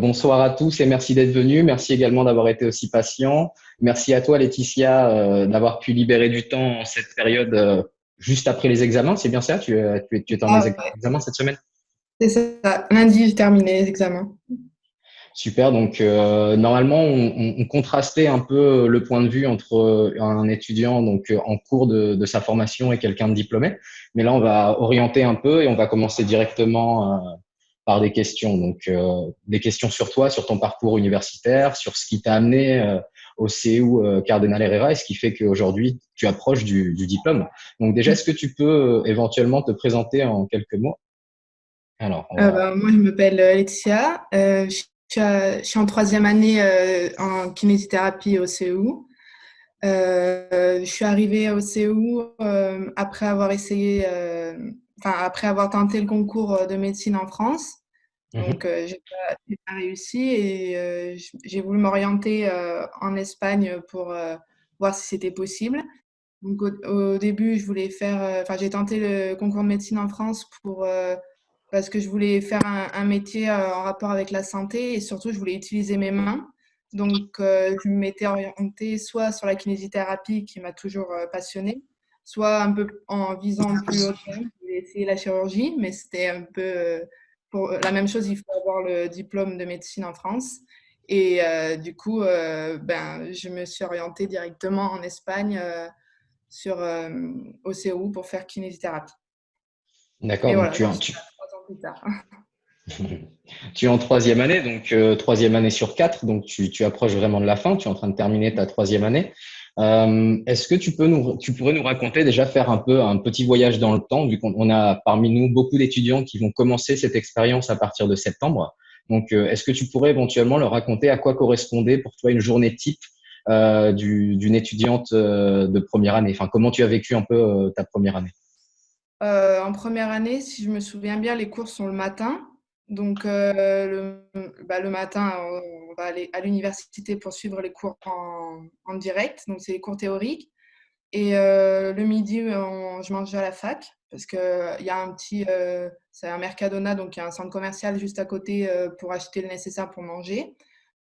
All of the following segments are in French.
Bonsoir à tous et merci d'être venus. Merci également d'avoir été aussi patient. Merci à toi, Laetitia, euh, d'avoir pu libérer du temps en cette période euh, juste après les examens. C'est bien ça? Tu, tu, tu es en ah, examen cette semaine? C'est ça. Lundi, j'ai terminé les examens. Super. Donc, euh, normalement, on, on, contrastait un peu le point de vue entre un étudiant donc en cours de, de sa formation et quelqu'un de diplômé. Mais là, on va orienter un peu et on va commencer directement par des questions. Donc, euh, des questions sur toi, sur ton parcours universitaire, sur ce qui t'a amené euh, au CEU euh, Cardinal Herrera et ce qui fait qu'aujourd'hui, tu approches du, du, diplôme. Donc, déjà, est-ce que tu peux éventuellement te présenter en quelques mots? Alors, bah, Moi, je m'appelle Laetitia. Je je, suis en troisième année en kinésithérapie au CEU. je suis arrivée au CEU après avoir essayé, après avoir tenté le concours de médecine en France. Mmh Donc, euh, j'ai pas, réussi et euh, j'ai voulu m'orienter euh, en Espagne pour voir si c'était possible. Donc, au, début, je voulais faire, enfin, j'ai tenté le concours de médecine en France pour parce que je voulais faire un, métier en rapport avec la santé et surtout, je voulais utiliser mes mains. Donc, je m'étais orientée soit sur la kinésithérapie qui m'a toujours passionnée, soit un peu en visant plus haut. Je voulais essayer la chirurgie, mais c'était un peu pour la même chose, il faut avoir le diplôme de médecine en France. Et euh, du coup, euh, ben, je me suis orientée directement en Espagne euh, sur OCU pour faire kinésithérapie. D'accord, donc tu, tu... tu es en troisième année, donc troisième année sur quatre, donc tu, tu, approches vraiment de la fin, tu es en train de terminer ta troisième année. Euh, Est-ce que tu, peux nous, tu pourrais nous raconter, déjà faire un peu un petit voyage dans le temps, vu qu'on a parmi nous beaucoup d'étudiants qui vont commencer cette expérience à partir de septembre. Donc, euh, est-ce que tu pourrais éventuellement leur raconter à quoi correspondait pour toi une journée type euh, d'une étudiante euh, de première année? Enfin, comment tu as vécu un peu euh, ta première année? En première année, si je me souviens bien, les cours sont le matin. Donc, le, bah, le, matin, on va aller à l'université pour suivre les cours en, direct. Donc, c'est les cours théoriques. Et le midi, je mange à la fac parce qu'il y a un petit, c'est un Mercadona, donc il y a un centre commercial juste à côté pour acheter le nécessaire pour manger.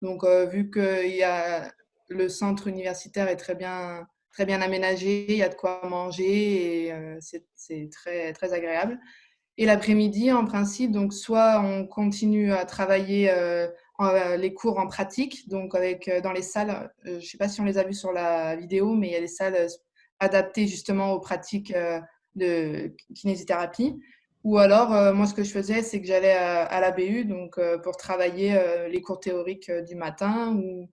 Donc, vu que y a, le centre universitaire est très bien, très bien aménagé, il y a de quoi manger et c'est très, très agréable. Et l'après-midi, en principe, donc soit on continue à travailler euh, euh, les cours en pratique, donc avec euh, dans les salles, je ne sais pas si on les a vus sur la vidéo, mais il y a des salles adaptées justement aux pratiques de kinésithérapie. Ou alors, moi, ce que je faisais, c'est que j'allais à, la BU donc, pour travailler les cours théoriques du matin, ou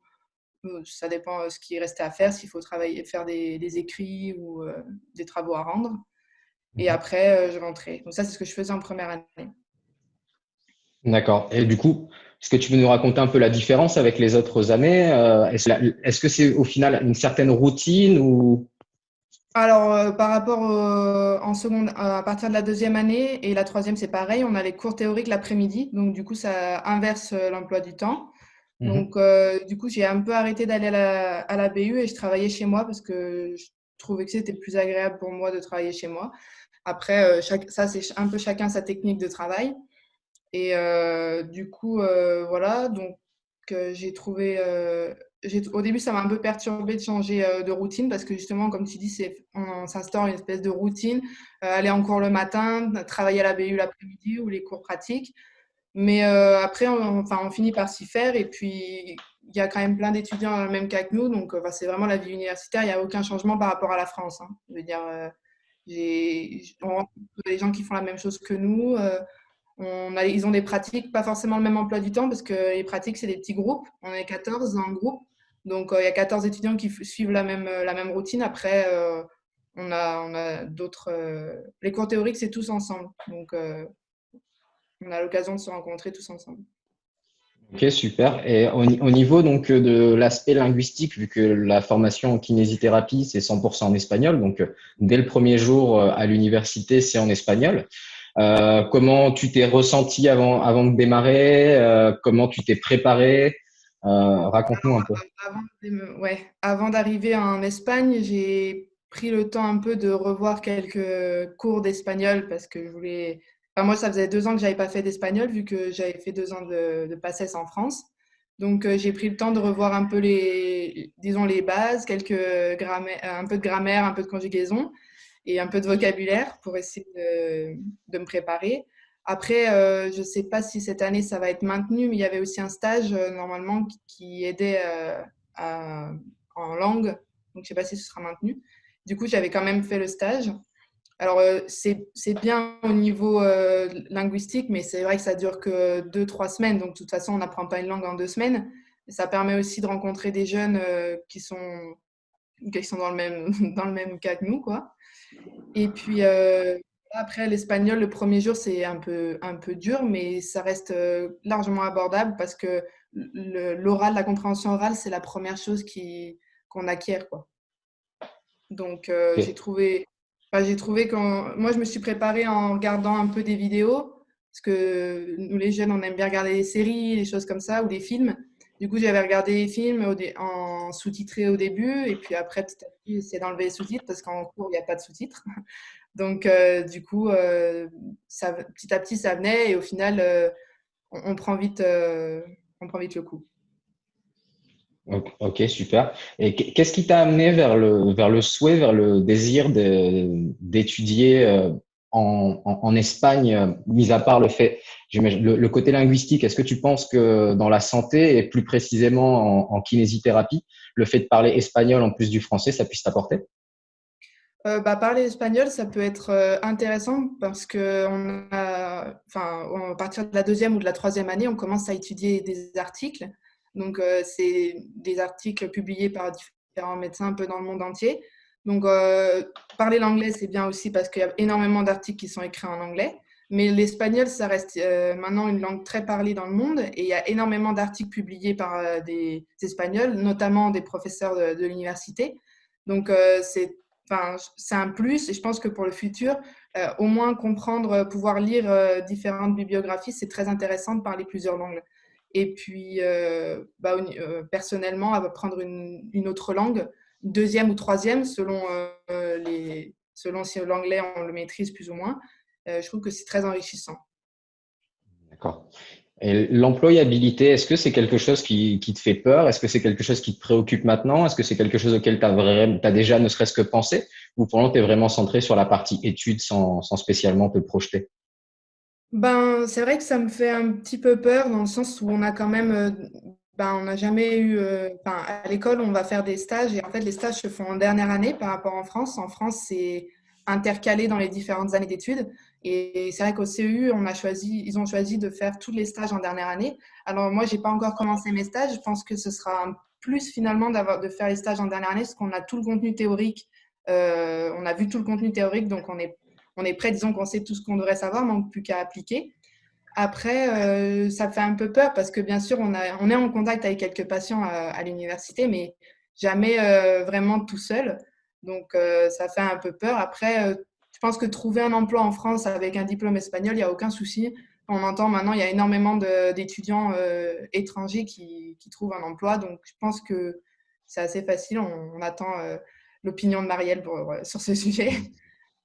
ça dépend ce qui restait à faire, s'il faut travailler, faire des écrits ou des travaux à rendre. Et mhm. après, euh, je rentrais. Donc ça, c'est ce que je faisais en première année. D'accord. Et du coup, est-ce que tu peux nous raconter un peu la différence avec les autres années euh, Est-ce que c'est au final une certaine routine ou? Alors, euh, par rapport en seconde, à partir de la deuxième année et la troisième, c'est pareil. On a les cours théoriques l'après-midi, donc du coup, ça inverse l'emploi du temps. Mhm. Donc, du coup, j'ai un peu arrêté d'aller à à la, BU et je travaillais chez moi parce que je trouvais que c'était plus agréable pour moi de travailler chez moi. Après, euh, chaque, ça, c'est un peu chacun sa technique de travail. Et euh, du coup, euh, voilà, donc j'ai trouvé. au début, ça m'a un peu perturbé de changer de routine parce que justement, comme tu dis, on, s'instaure une espèce de routine. aller en cours le matin, travailler à la BU l'après-midi ou les cours pratiques. Mais après, on, enfin, on finit par s'y faire. Et puis, il y a quand même plein d'étudiants dans le même cas que nous. Donc, c'est vraiment la vie universitaire. Il n'y a aucun changement par rapport à la France. Hein. Je veux dire, on rencontre des gens qui font la même chose que nous. Euh, on a, ils ont des pratiques, pas forcément le même emploi du temps, parce que les pratiques, c'est des petits groupes. On est 14 dans un groupe. Donc, euh, il y a 14 étudiants qui suivent la même, euh, la même routine. Après, on a, on a d'autres. les cours théoriques, c'est tous ensemble. Donc, on a l'occasion de se rencontrer tous ensemble. Ok, super. Et au, niveau donc de l'aspect linguistique, vu que la formation en kinésithérapie, c'est 100% en espagnol, donc dès le premier jour euh, à l'université, c'est en espagnol. Euh, comment tu t'es ressenti avant, avant de démarrer? Euh, Comment tu t'es préparé? Euh, Raconte-nous un peu. Ouais, avant d'arriver en Espagne, j'ai pris le temps un peu de revoir quelques cours d'espagnol parce que je voulais moi, ça faisait deux ans que j'avais pas fait d'espagnol vu que j'avais fait deux ans de, de PACES en France. Donc, euh, j'ai pris le temps de revoir un peu les, disons, les bases, quelques un peu de grammaire, un peu de conjugaison et un peu de vocabulaire pour essayer de, de me préparer. Après, euh, je ne sais pas si cette année ça va être maintenu, mais il y avait aussi un stage euh, normalement qui, aidait en langue. Donc, je ne sais pas si ce sera maintenu. Du coup, j'avais quand même fait le stage. Alors, c'est bien au niveau linguistique, mais c'est vrai que ça dure que deux, trois semaines. Donc, de toute façon, on n'apprend pas une langue en deux semaines. ça permet aussi de rencontrer des jeunes qui, sont, qui sont dans le, même, dans le même cas que nous. Quoi. Et puis, après, l'espagnol, le premier jour, c'est un peu, un peu dur, mais ça reste largement abordable parce que l'oral, la compréhension orale, c'est la première chose qu'on acquiert. Quoi. Donc, j'ai trouvé j'ai trouvé que moi, je me suis préparée en regardant un peu des vidéos, parce que nous, les jeunes, on aime bien regarder des séries, des choses comme ça, ou des films. Du coup, j'avais regardé les films en sous-titré au début, et puis après, petit à petit, essayé d'enlever les sous-titres, parce qu'en cours, il n'y a pas de sous-titres. Donc, euh, du coup, euh, petit à petit, ça venait, et au final, euh, on, prend vite, on prend vite le coup. Ok, super. Et qu'est-ce qui t'a amené vers le, vers le souhait, vers le désir d'étudier euh, en, en, Espagne, euh, mis à part le fait, le, côté linguistique, est-ce que tu penses que dans la santé et plus précisément en, kinésithérapie, le fait de parler espagnol en plus du français, ça puisse t'apporter? Euh, bah, parler espagnol, ça peut être intéressant parce que a, enfin, à partir de la deuxième ou de la troisième année, on commence à étudier des articles donc, euh, c'est des articles publiés par différents médecins un peu dans le monde entier. Donc, euh, parler l'anglais, c'est bien aussi parce qu'il y a énormément d'articles qui sont écrits en anglais. Mais l'espagnol, ça reste euh, maintenant une langue très parlée dans le monde et il y a énormément d'articles publiés par des, Espagnols, notamment des professeurs de, l'université. Donc, c'est c'est un plus et je pense que pour le futur, au moins comprendre, pouvoir lire différentes bibliographies, c'est très intéressant de parler plusieurs langues. Et puis, euh, bah, euh, personnellement, apprendre une, une, autre langue, deuxième ou troisième, selon, euh, selon si l'anglais, on le maîtrise plus ou moins, je trouve que c'est très enrichissant. D'accord. Et l'employabilité, est-ce que c'est quelque chose qui, te fait peur? Est-ce que c'est quelque chose qui te préoccupe maintenant? Est-ce que c'est quelque chose auquel tu as, as, déjà ne serait-ce que pensé? Ou pour l'instant, tu es vraiment centré sur la partie études sans spécialement te projeter? Ben, c'est vrai que ça me fait un petit peu peur dans le sens où on a quand même, euh, ben, on n'a jamais eu, euh, à l'école, on va faire des stages et en fait, les stages se font en dernière année par rapport en France. En France, c'est intercalé dans les différentes années d'études. Et c'est vrai qu'au CEU, on a choisi, ils ont choisi de faire tous les stages en dernière année. Alors moi, j'ai pas encore commencé mes stages. Je pense que ce sera plus finalement de faire les stages en dernière année, parce qu'on a tout le contenu théorique. Euh, on a vu tout le contenu théorique, donc on est on est prêt, disons qu'on sait tout ce qu'on devrait savoir, manque plus qu'à appliquer. Après, euh, ça fait un peu peur parce que bien sûr, on, est en contact avec quelques patients à, l'université, mais jamais euh, vraiment tout seul. Donc, euh, ça fait un peu peur. Après, je pense que trouver un emploi en France avec un diplôme espagnol, il n'y a aucun souci. On entend maintenant, il y a énormément d'étudiants étrangers qui, trouvent un emploi. Donc, je pense que c'est assez facile. On, attend l'opinion de Marielle sur ce sujet.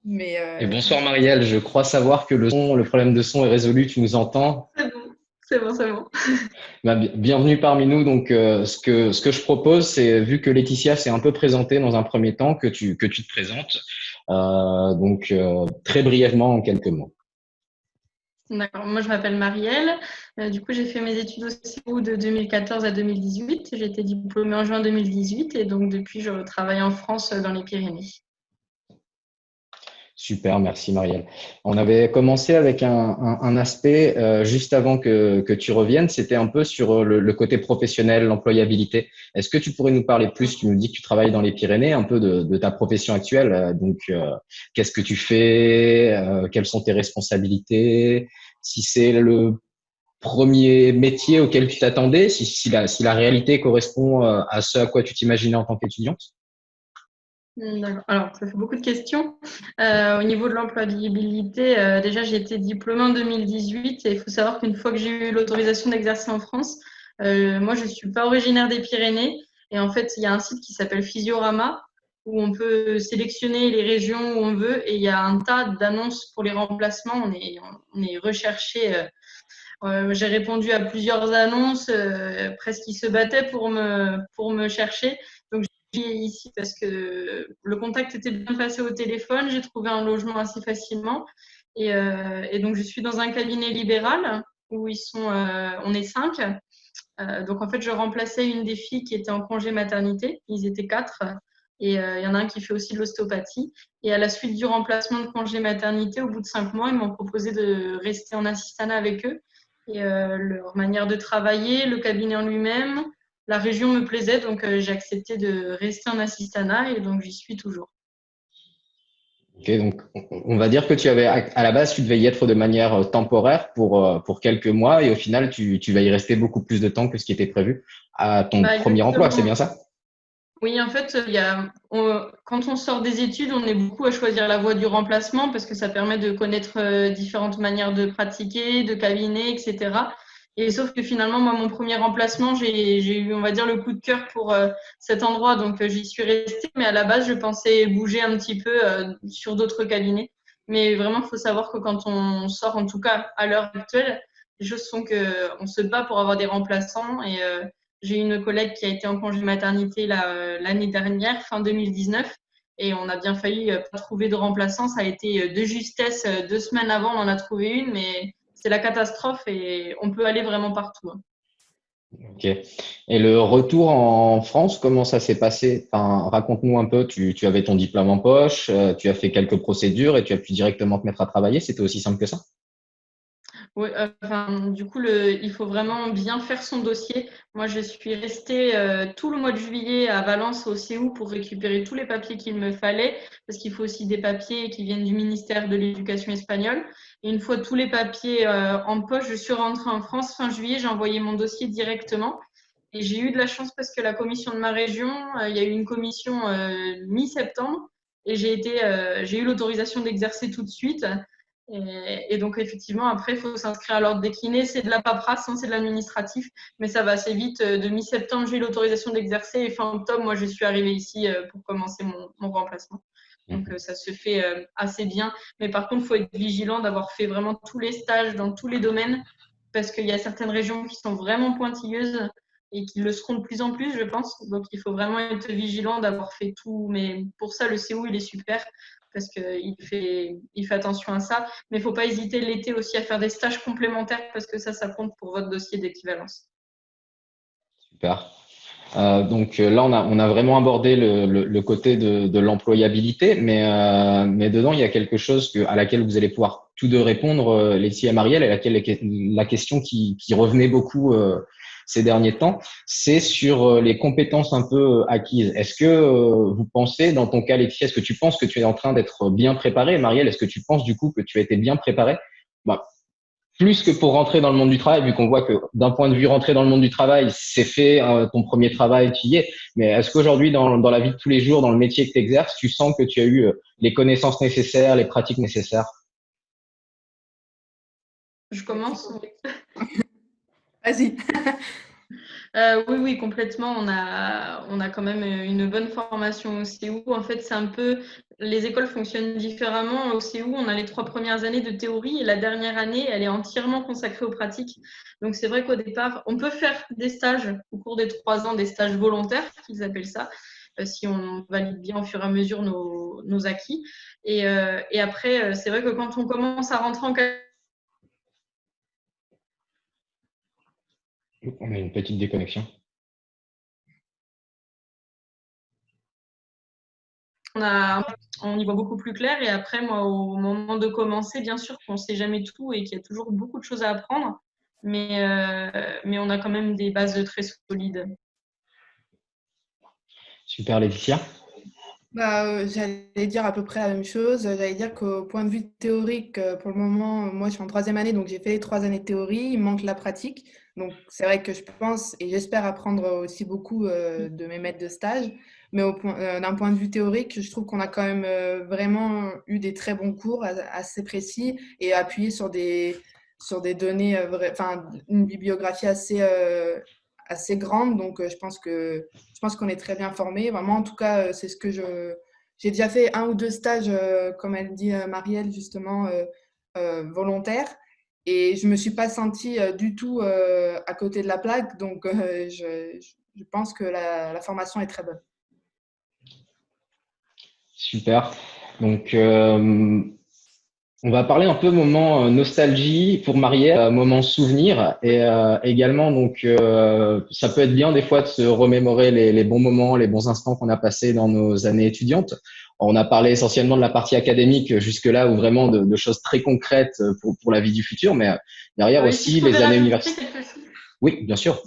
Euh, Et bonsoir Marielle, je crois savoir que le son, le problème de son est résolu, tu nous entends? C'est bon, c'est bon, c'est bon. Bah, bienvenue parmi nous. Donc, euh, ce, que, ce que je propose, c'est, vu que Laetitia s'est un peu présentée dans un premier temps, que tu, que tu te présentes. Euh, donc, très brièvement, en quelques mots. D'accord, moi je m'appelle Marielle. du coup, j'ai fait mes études au CIO de 2014 à 2018. J'ai été diplômée en juin 2018 et donc depuis, je travaille en France dans les Pyrénées. Super, merci Marielle. On avait commencé avec un, aspect euh, juste avant que, tu reviennes, c'était un peu sur le, côté professionnel, l'employabilité. Est-ce que tu pourrais nous parler plus? Tu nous dis que tu travailles dans les Pyrénées, un peu de, ta profession actuelle. Euh, donc, euh, qu'est-ce que tu fais Quelles sont tes responsabilités? Si c'est le premier métier auquel tu t'attendais, si, si, la, si la réalité correspond à ce à quoi tu t'imaginais en tant qu'étudiante? Alors, ça fait beaucoup de questions. Euh, au niveau de l'employabilité, euh, déjà, j'ai été diplômée en 2018 et il faut savoir qu'une fois que j'ai eu l'autorisation d'exercer en France, euh, moi, je ne suis pas originaire des Pyrénées et en fait, il y a un site qui s'appelle Physiorama où on peut sélectionner les régions où on veut et il y a un tas d'annonces pour les remplacements. On est, recherché. J'ai répondu à plusieurs annonces, presque qui se battaient pour me, pour me chercher. Ici parce que le contact était bien passé au téléphone. J'ai trouvé un logement assez facilement. Et, et, donc, je suis dans un cabinet libéral où ils sont, on est cinq. donc, en fait, je remplaçais une des filles qui était en congé maternité. Ils étaient quatre. Et euh, il y en a un qui fait aussi de l'ostéopathie. Et à la suite du remplacement de congé maternité, au bout de cinq mois, ils m'ont proposé de rester en assistante avec eux. Et euh, leur manière de travailler, le cabinet en lui-même, la région me plaisait, donc euh, j'ai accepté de rester en assistana et donc j'y suis toujours. Ok, donc on va dire que tu avais à la base tu devais y être de manière temporaire pour pour quelques mois et au final tu, tu vas y rester beaucoup plus de temps que ce qui était prévu à ton bah, premier emploi, c'est bien ça? Oui, en fait, il y a, quand on sort des études, on est beaucoup à choisir la voie du remplacement parce que ça permet de connaître euh, différentes manières de pratiquer, de cabinet, etc. Et sauf que finalement, moi, mon premier remplacement, j'ai eu, on va dire, le coup de cœur pour euh, cet endroit, donc euh, j'y suis restée. Mais à la base, je pensais bouger un petit peu sur d'autres cabinets. Mais vraiment, il faut savoir que quand on sort, en tout cas à l'heure actuelle, les choses sont que on se bat pour avoir des remplaçants et j'ai une collègue qui a été en congé maternité euh, l'année dernière, fin 2019, et on a bien failli euh, pas trouver de remplaçant. Ça a été euh, de justesse. Deux semaines avant, on en a trouvé une, mais c'est la catastrophe et on peut aller vraiment partout. Hein. Ok. Et le retour en France, comment ça s'est passé? Raconte-nous un peu. Tu, tu, avais ton diplôme en poche, tu as fait quelques procédures et tu as pu directement te mettre à travailler. C'était aussi simple que ça? Oui, euh, enfin, du coup, il faut vraiment bien faire son dossier. Moi, je suis restée euh, tout le mois de juillet à Valence au CEU pour récupérer tous les papiers qu'il me fallait, parce qu'il faut aussi des papiers qui viennent du ministère de l'Éducation espagnole. Et une fois tous les papiers euh, en poche, je suis rentrée en France fin juillet, j'ai envoyé mon dossier directement. Et j'ai eu de la chance parce que la commission de ma région, il y a eu une commission mi-septembre, et j'ai eu l'autorisation d'exercer tout de suite. Et, donc, effectivement, après, il faut s'inscrire à l'ordre décliné. C'est de la paperasse, hein, c'est de l'administratif, mais ça va assez vite. Euh, de mi-septembre, j'ai eu l'autorisation d'exercer et fin octobre, moi, je suis arrivée ici euh, pour commencer mon, mon remplacement. Donc, mhm. euh, ça se fait assez bien. Mais par contre, il faut être vigilant d'avoir fait vraiment tous les stages dans tous les domaines parce qu'il y a certaines régions qui sont vraiment pointilleuses et qui le seront de plus en plus, je pense. Donc, il faut vraiment être vigilant d'avoir fait tout. Mais pour ça, le CO, il est super parce qu'il fait, il fait attention à ça. Mais il ne faut pas hésiter l'été aussi à faire des stages complémentaires parce que ça, ça compte pour votre dossier d'équivalence. Super. Euh, donc euh, là, on a, on a vraiment abordé le, le, côté de, de l'employabilité, mais, euh, mais dedans, il y a quelque chose à laquelle vous allez pouvoir tous deux répondre, euh, Laetitia et Marielle, et laquelle la question qui, revenait beaucoup ces derniers temps, c'est sur euh, les compétences un peu euh, acquises. Est-ce que euh, vous pensez, dans ton cas, Laetitia, est-ce que tu penses que tu es en train d'être bien préparé? Marielle, est-ce que tu penses du coup que tu as été bien préparé? Bah, plus que pour rentrer dans le monde du travail, vu qu'on voit que d'un point de vue rentrer dans le monde du travail, c'est fait, ton premier travail, tu y es. Mais est-ce qu'aujourd'hui, dans, dans, la vie de tous les jours, dans le métier que tu exerces, tu sens que tu as eu les connaissances nécessaires, les pratiques nécessaires? Je commence. Euh, oui, oui, complètement. On a, on a quand même une bonne formation au CEU. En fait, c'est un peu. Les écoles fonctionnent différemment. Au CEU, on a les trois premières années de théorie et la dernière année, elle est entièrement consacrée aux pratiques. Donc, c'est vrai qu'au départ, on peut faire des stages au cours des trois ans, des stages volontaires, qu'ils appellent ça, euh, si on valide bien au fur et à mesure nos, nos acquis. Et, euh, et après, c'est vrai que quand on commence à rentrer en On a une petite déconnexion. On, a, on y voit beaucoup plus clair. Et après, moi, au moment de commencer, bien sûr qu'on ne sait jamais tout et qu'il y a toujours beaucoup de choses à apprendre. Mais, euh, mais on a quand même des bases très solides. Super, Laetitia. Bah, euh, j'allais dire à peu près la même chose. J'allais dire qu'au point de vue théorique, euh, pour le moment, moi, je suis en troisième année, donc j'ai fait les trois années de théorie. Il manque la pratique. Donc, c'est vrai que je pense et j'espère apprendre aussi beaucoup euh, de mes maîtres de stage. Mais euh, d'un point de vue théorique, je trouve qu'on a quand même euh, vraiment eu des très bons cours assez précis et appuyés sur des, données, enfin, une bibliographie assez, grande, donc je pense je qu'on est très bien formé. Vraiment, en tout cas, c'est ce que je j'ai déjà fait un ou deux stages, comme elle dit Marielle justement, volontaires. Et je ne me suis pas sentie du tout à côté de la plaque. Donc, je, je, pense que la, la, formation est très bonne. Super. Donc, on va parler un peu moment euh, nostalgie pour Marielle, euh, moment souvenir et euh, également donc ça peut être bien des fois de se remémorer les, bons moments, les bons instants qu'on a passés dans nos années étudiantes. On a parlé essentiellement de la partie académique jusque-là ou vraiment de, choses très concrètes pour, pour la vie du futur, mais derrière aussi les années universitaires. Oui, bien sûr.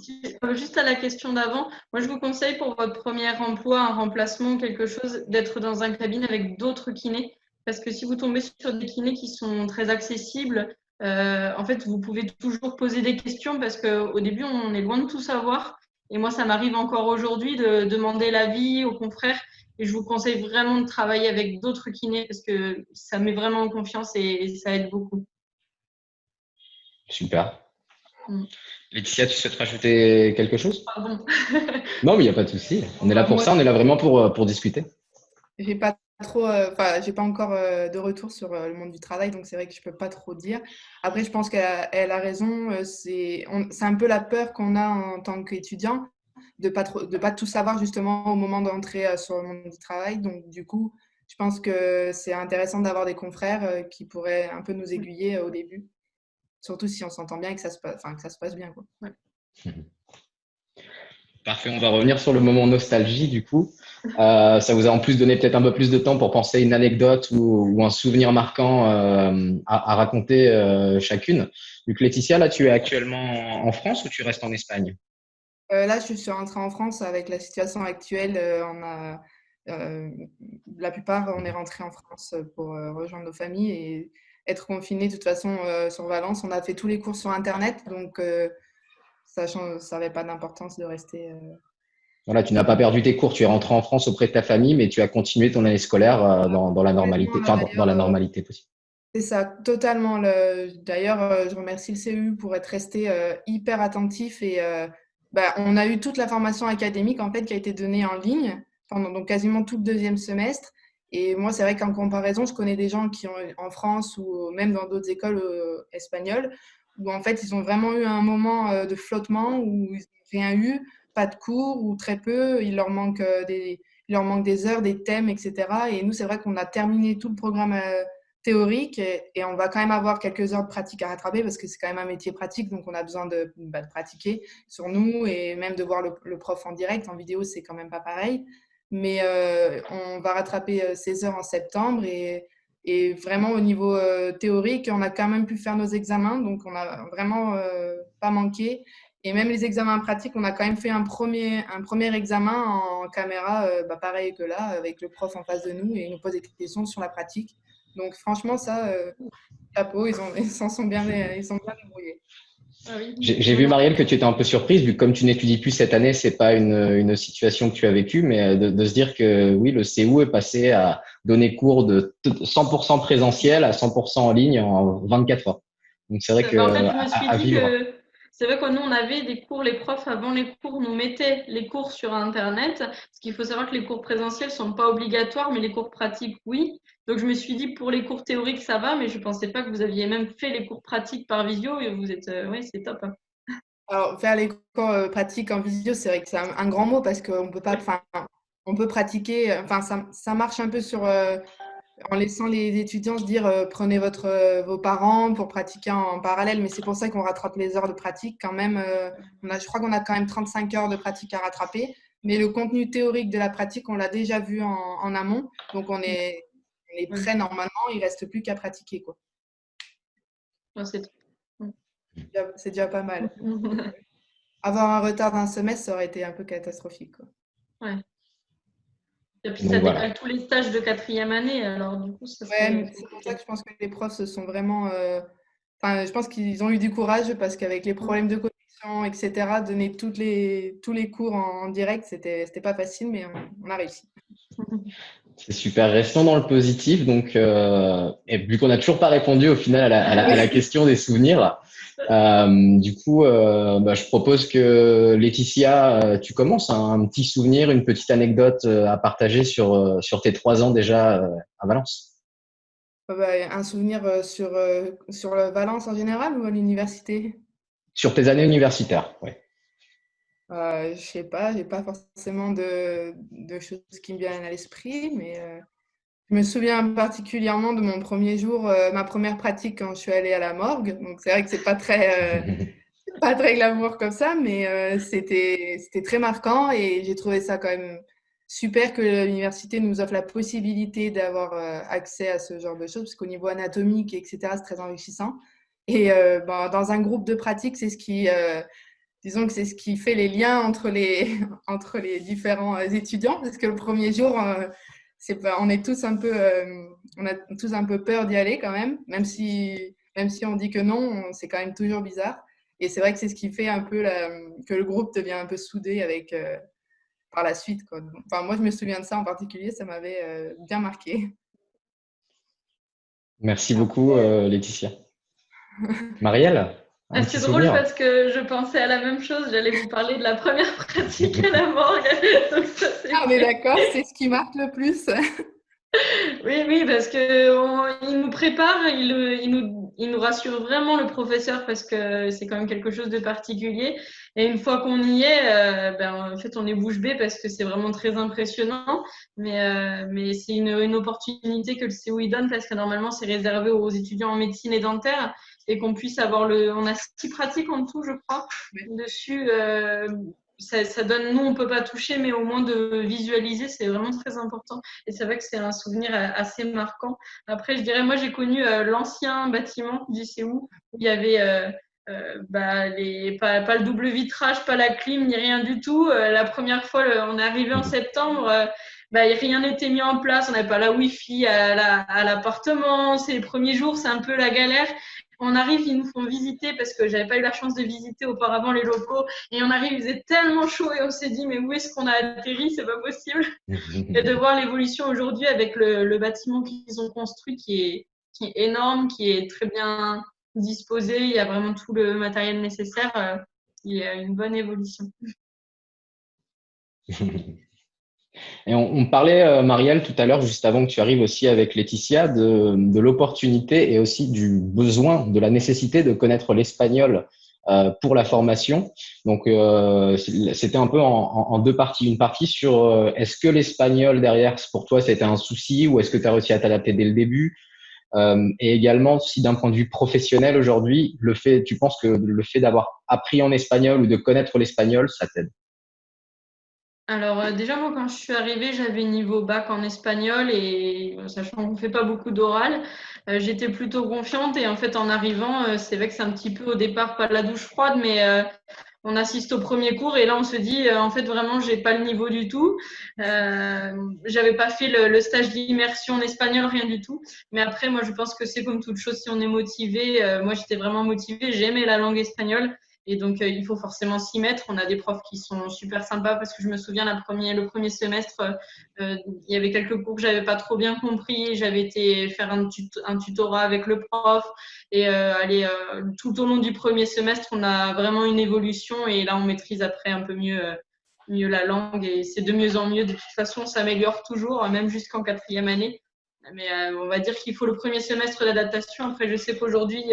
Juste à la question d'avant, moi je vous conseille pour votre premier emploi, un remplacement, quelque chose, d'être dans un cabinet avec d'autres kinés parce que si vous tombez sur des kinés qui sont très accessibles, euh, en fait, vous pouvez toujours poser des questions parce qu'au début, on est loin de tout savoir. Et moi, ça m'arrive encore aujourd'hui de demander l'avis aux confrères. Et je vous conseille vraiment de travailler avec d'autres kinés parce que ça met vraiment en confiance et, ça aide beaucoup. Super. Mm. Laetitia, tu souhaites rajouter quelque chose? Pardon. non, mais il n'y a pas de souci. On est là pour ça, on est là vraiment pour, pour discuter. J'ai pas trop, euh, enfin, j'ai pas encore euh, de retour sur euh, le monde du travail, donc c'est vrai que je peux pas trop dire. Après, je pense qu'elle a, raison. c'est un peu la peur qu'on a en tant qu'étudiant de pas trop, de pas tout savoir justement au moment d'entrer sur le monde du travail. Donc, du coup, je pense que c'est intéressant d'avoir des confrères qui pourraient un peu nous aiguiller au début, surtout si on s'entend bien et que ça se, passe, que ça se passe bien. Quoi. Parfait, on va revenir sur le moment nostalgie du coup. Euh, ça vous a en plus donné peut-être un peu plus de temps pour penser une anecdote ou, un souvenir marquant euh, à, raconter euh, chacune. Donc Laetitia, là tu es actuellement en France ou tu restes en Espagne? Là je suis rentrée en France avec la situation actuelle. la plupart on est rentré en France pour rejoindre nos familles et être confiné de toute façon sur Valence. On a fait tous les cours sur Internet donc ça n'avait pas d'importance de rester. Euh, voilà, tu n'as pas perdu tes cours, tu es rentré en France auprès de ta famille, mais tu as continué ton année scolaire euh, dans, la normalité, dans, la normalité possible. C'est ça, totalement. D'ailleurs, euh, je remercie le CEU pour être resté hyper attentif et bah, on a eu toute la formation académique en fait qui a été donnée en ligne pendant donc quasiment tout le deuxième semestre. Et moi, c'est vrai qu'en comparaison, je connais des gens qui ont en France ou même dans d'autres écoles espagnoles où en fait ils ont vraiment eu un moment euh, de flottement où ils n'ont rien eu, pas de cours ou très peu, il leur manque euh, des, leur des heures, des thèmes, etc. Et nous, c'est vrai qu'on a terminé tout le programme euh, théorique et, on va quand même avoir quelques heures de pratique à rattraper parce que c'est quand même un métier pratique, donc on a besoin de, bah, pratiquer sur nous et même de voir le, prof en direct. En vidéo, c'est quand même pas pareil. Mais on va rattraper ces heures en septembre et, vraiment, au niveau euh, théorique, on a quand même pu faire nos examens, donc on n'a vraiment euh, pas manqué. Et même les examens pratiques, on a quand même fait un premier, un premier examen en caméra, euh, bah, pareil que là, avec le prof en face de nous, et il nous pose des questions sur la pratique. Donc franchement, ça, chapeau, ils s'en sont bien, ils sont bien débrouillés. Ah j'ai vu, Marielle, que tu étais un peu surprise, vu que comme tu n'étudies plus cette année, c'est pas une, une, situation que tu as vécue, mais de, de, se dire que oui, le CEU est passé à donner cours de 100% présentiel à 100% en ligne en 24 heures. Donc c'est vrai que, à, vivre. C'est vrai que nous, on avait des cours, les profs, avant les cours, nous mettaient les cours sur Internet. Parce qu'il faut savoir que les cours présentiels ne sont pas obligatoires, mais les cours pratiques, oui. Donc, je me suis dit, pour les cours théoriques, ça va, mais je ne pensais pas que vous aviez même fait les cours pratiques par visio. Et vous êtes, euh, oui, c'est top. Hein. Alors, faire les cours euh, pratiques en visio, c'est vrai que c'est un, grand mot parce qu'on peut pas, on peut pratiquer, enfin, ça, ça, marche un peu sur, euh, en laissant les étudiants se dire euh, prenez votre, euh, vos parents pour pratiquer en, parallèle, mais c'est pour ça qu'on rattrape les heures de pratique quand même. Euh, on a, je crois qu'on a quand même 35 heures de pratique à rattraper, mais le contenu théorique de la pratique, on l'a déjà vu en, amont, donc on est, on est, prêt normalement, il reste plus qu'à pratiquer. Quoi. c'est déjà pas mal. Avoir un retard d'un semestre, ça aurait été un peu catastrophique. Quoi. Ouais. Et puis ça décale tous les stages de quatrième année. Alors du coup, c'est pour ça que je pense que les profs se sont vraiment. Euh, enfin, je pense qu'ils ont eu du courage parce qu'avec les problèmes de connexion, etc., donner toutes les, tous les cours en, direct, c'était c'était pas facile, mais on, a réussi. C'est super. Restons dans le positif. Donc, euh, et vu qu'on n'a toujours pas répondu au final à la, à la, question des souvenirs, du coup, bah, je propose que Laetitia, tu commences un, petit souvenir, une petite anecdote à partager sur, sur tes trois ans déjà à Valence. Bah, un souvenir sur, sur Valence en général ou à l'université? Sur tes années universitaires, oui. Euh, je sais pas, j'ai pas forcément de, de, choses qui me viennent à l'esprit, mais euh, je me souviens particulièrement de mon premier jour, euh, ma première pratique quand je suis allée à la morgue. Donc c'est vrai que c'est pas très, euh, pas très glamour comme ça, mais c'était c'était très marquant et j'ai trouvé ça quand même super que l'université nous offre la possibilité d'avoir accès à ce genre de choses, parce qu'au niveau anatomique, etc., c'est très enrichissant. Et ben, dans un groupe de pratique, c'est ce qui disons que c'est ce qui fait les liens entre les, entre les différents euh, étudiants, parce que le premier jour, euh, on est tous un peu, euh, on a tous un peu peur d'y aller quand même, même si, même si on dit que non, c'est quand même toujours bizarre. Et c'est vrai que c'est ce qui fait un peu que le groupe devient un peu soudé avec, par la suite. Enfin, moi, je me souviens de ça en particulier, ça m'avait bien marqué. Merci beaucoup, Laetitia. Marielle? Ah, c'est drôle parce que je pensais à la même chose. J'allais vous parler de la première pratique à la morgue. ah, on est d'accord, c'est ce qui marque le plus. oui, oui, parce qu'il nous prépare, il, il, nous, il nous rassure vraiment le professeur parce que c'est quand même quelque chose de particulier. Et une fois qu'on y est, euh, ben, en fait, on est bouche bée parce que c'est vraiment très impressionnant. Mais, euh, mais c'est une, une, opportunité que le COI donne parce que normalement, c'est réservé aux étudiants en médecine et dentaire et qu'on puisse avoir le. On a six pratiques en tout, je crois, dessus. Euh, ça, donne, nous, on peut pas toucher, mais au moins de visualiser, c'est vraiment très important. Et c'est vrai que c'est un souvenir assez marquant. Après, je dirais, moi, j'ai connu euh, l'ancien bâtiment du CEU où il y avait. Euh, bah, les, pas, pas, le double vitrage, pas la clim, ni rien du tout. la première fois, on est arrivé en septembre, bah, rien n'était mis en place. On n'avait pas la Wi-Fi à l'appartement. c'est les premiers jours, c'est un peu la galère on arrive, ils nous font visiter parce que j'avais pas eu la chance de visiter auparavant les locaux. Et on arrive, il faisait tellement chaud et on s'est dit, mais où est-ce qu'on a atterri? C'est pas possible. et de voir l'évolution aujourd'hui avec le, bâtiment qu'ils ont construit qui est, qui est énorme, qui est très bien disposé. Il y a vraiment tout le matériel nécessaire. Euh, il y a une bonne évolution. Et on, parlait, euh, Marielle, tout à l'heure, juste avant que tu arrives aussi avec Laetitia, de, l'opportunité et aussi du besoin, de la nécessité de connaître l'espagnol euh, pour la formation. Donc, euh, c'était un peu en, deux parties. Une partie sur est-ce que l'espagnol derrière, pour toi, c'était un souci ou est-ce que tu as réussi à t'adapter dès le début? Et également, si d'un point de vue professionnel aujourd'hui, le fait, tu penses que le fait d'avoir appris en espagnol ou de connaître l'espagnol, ça t'aide? Alors euh, déjà, moi, quand je suis arrivée, j'avais niveau bac en espagnol et sachant qu'on ne fait pas beaucoup d'oral, euh, j'étais plutôt confiante et en fait, en arrivant, euh, c'est vrai que c'est un petit peu au départ pas la douche froide, mais on assiste au premier cours et là, on se dit, en fait, vraiment, j'ai pas le niveau du tout. j'avais pas fait le, le stage d'immersion en espagnol, rien du tout. Mais après, moi, je pense que c'est comme toute chose, si on est motivé, moi, j'étais vraiment motivée, j'aimais la langue espagnole. Et donc, euh, il faut forcément s'y mettre. On a des profs qui sont super sympas parce que je me souviens, la première, le premier semestre, euh, il y avait quelques cours que j'avais pas trop bien compris. J'avais été faire un, tutorat avec le prof. Et euh, allez, tout au long du premier semestre, on a vraiment une évolution. Et là, on maîtrise après un peu mieux, mieux la langue. Et c'est de mieux en mieux. De toute façon, on s'améliore toujours, même jusqu'en quatrième année. Mais on va dire qu'il faut le premier semestre d'adaptation. Après, je sais qu'aujourd'hui,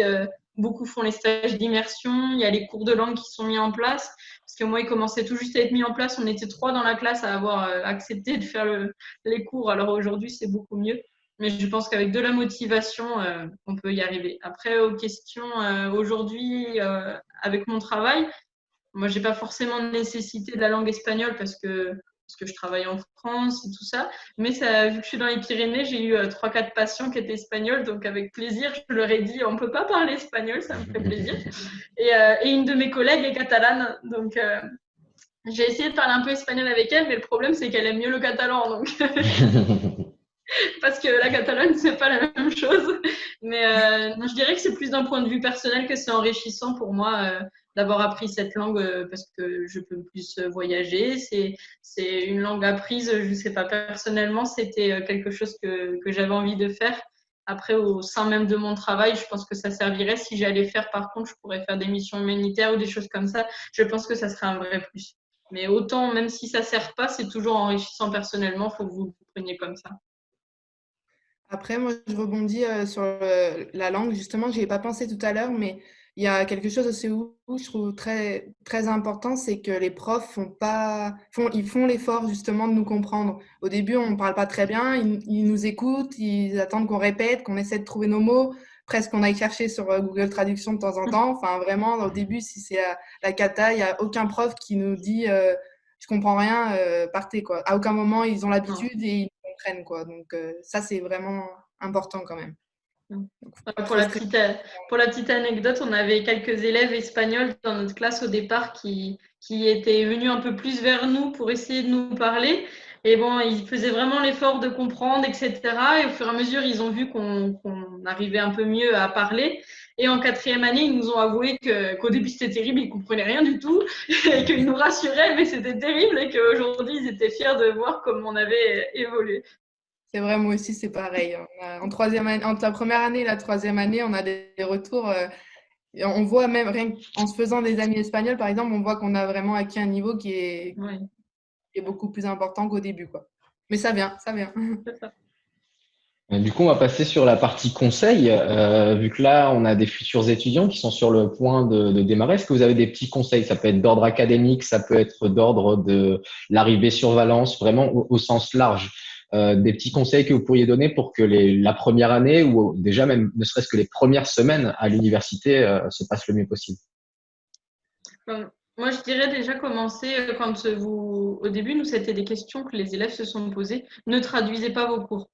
Beaucoup font les stages d'immersion. Il y a les cours de langue qui sont mis en place. Parce que moi, ils commençaient tout juste à être mis en place. On était trois dans la classe à avoir euh, accepté de faire les cours. Alors aujourd'hui, c'est beaucoup mieux. Mais je pense qu'avec de la motivation, euh, on peut y arriver. Après, aux questions euh, aujourd'hui, avec mon travail, moi, j'ai pas forcément nécessité de la langue espagnole parce que parce que je travaille en France et tout ça. Mais ça, vu que je suis dans les Pyrénées, j'ai eu euh, trois, quatre patients qui étaient espagnols, donc avec plaisir, je leur ai dit, on ne peut pas parler espagnol, ça me fait plaisir. Et, euh, et une de mes collègues est catalane, donc euh, j'ai essayé de parler un peu espagnol avec elle, mais le problème c'est qu'elle aime mieux le catalan, donc. parce que la Catalogne, c'est pas la même chose. Mais je dirais que c'est plus d'un point de vue personnel que c'est enrichissant pour moi d'avoir appris cette langue euh, parce que je peux plus voyager. C'est une langue apprise, je ne sais pas, personnellement, c'était euh, quelque chose que, que j'avais envie de faire. Après, au sein même de mon travail, je pense que ça servirait. Si j'allais faire, par contre, je pourrais faire des missions humanitaires ou des choses comme ça. Je pense que ça serait un vrai plus. Mais autant, même si ça ne sert pas, c'est toujours enrichissant personnellement. Il faut que vous le preniez comme ça. Après, moi, je rebondis euh, sur la langue. Justement, je n'y ai pas pensé tout à l'heure, mais il y a quelque chose aussi où, je trouve très, très important, c'est que les profs font pas, font, ils font l'effort justement de nous comprendre. Au début, on ne parle pas très bien, ils, nous écoutent, ils attendent qu'on répète, qu'on essaie de trouver nos mots, presque qu'on aille chercher sur euh, Google Traduction de temps en temps. Enfin, vraiment, au début, si c'est la, cata, il n'y a aucun prof qui nous dit je euh, je comprends rien, euh, partez quoi. À aucun moment, ils ont l'habitude et ils comprennent quoi. Donc ça, c'est vraiment important quand même. Pour la, petite, pour la petite anecdote, on avait quelques élèves espagnols dans notre classe au départ qui, qui étaient venus un peu plus vers nous pour essayer de nous parler. Et bon, ils faisaient vraiment l'effort de comprendre, etc. Et au fur et à mesure, ils ont vu qu'on arrivait un peu mieux à parler. Et en quatrième année, ils nous ont avoué qu'au début, c'était terrible, ils ne comprenaient rien du tout, et qu'ils nous rassuraient, mais c'était terrible, et qu'aujourd'hui, ils étaient fiers de voir comment on avait évolué. C'est vrai, moi aussi, c'est pareil. en troisième année, entre la première année et la troisième année, on a des, retours. Euh, on voit même, rien en se faisant des amis espagnols, par exemple, on voit qu'on a vraiment acquis un niveau qui est, est beaucoup plus important qu'au début. Quoi. Mais ça vient, ça vient. Du coup, on va passer sur la partie conseil. Euh, vu que là, on a des futurs étudiants qui sont sur le point de, démarrer, est-ce que vous avez des petits conseils? Ça peut être d'ordre académique, ça peut être d'ordre de l'arrivée sur Valence, vraiment au sens large. Euh, des petits conseils que vous pourriez donner pour que les, la première année ou déjà même ne serait-ce que les premières semaines à l'université euh, se passent le mieux possible? Moi, je dirais déjà commencer euh, quand vous, au début, nous, c'était des questions que les élèves se sont posées. Ne traduisez pas vos cours.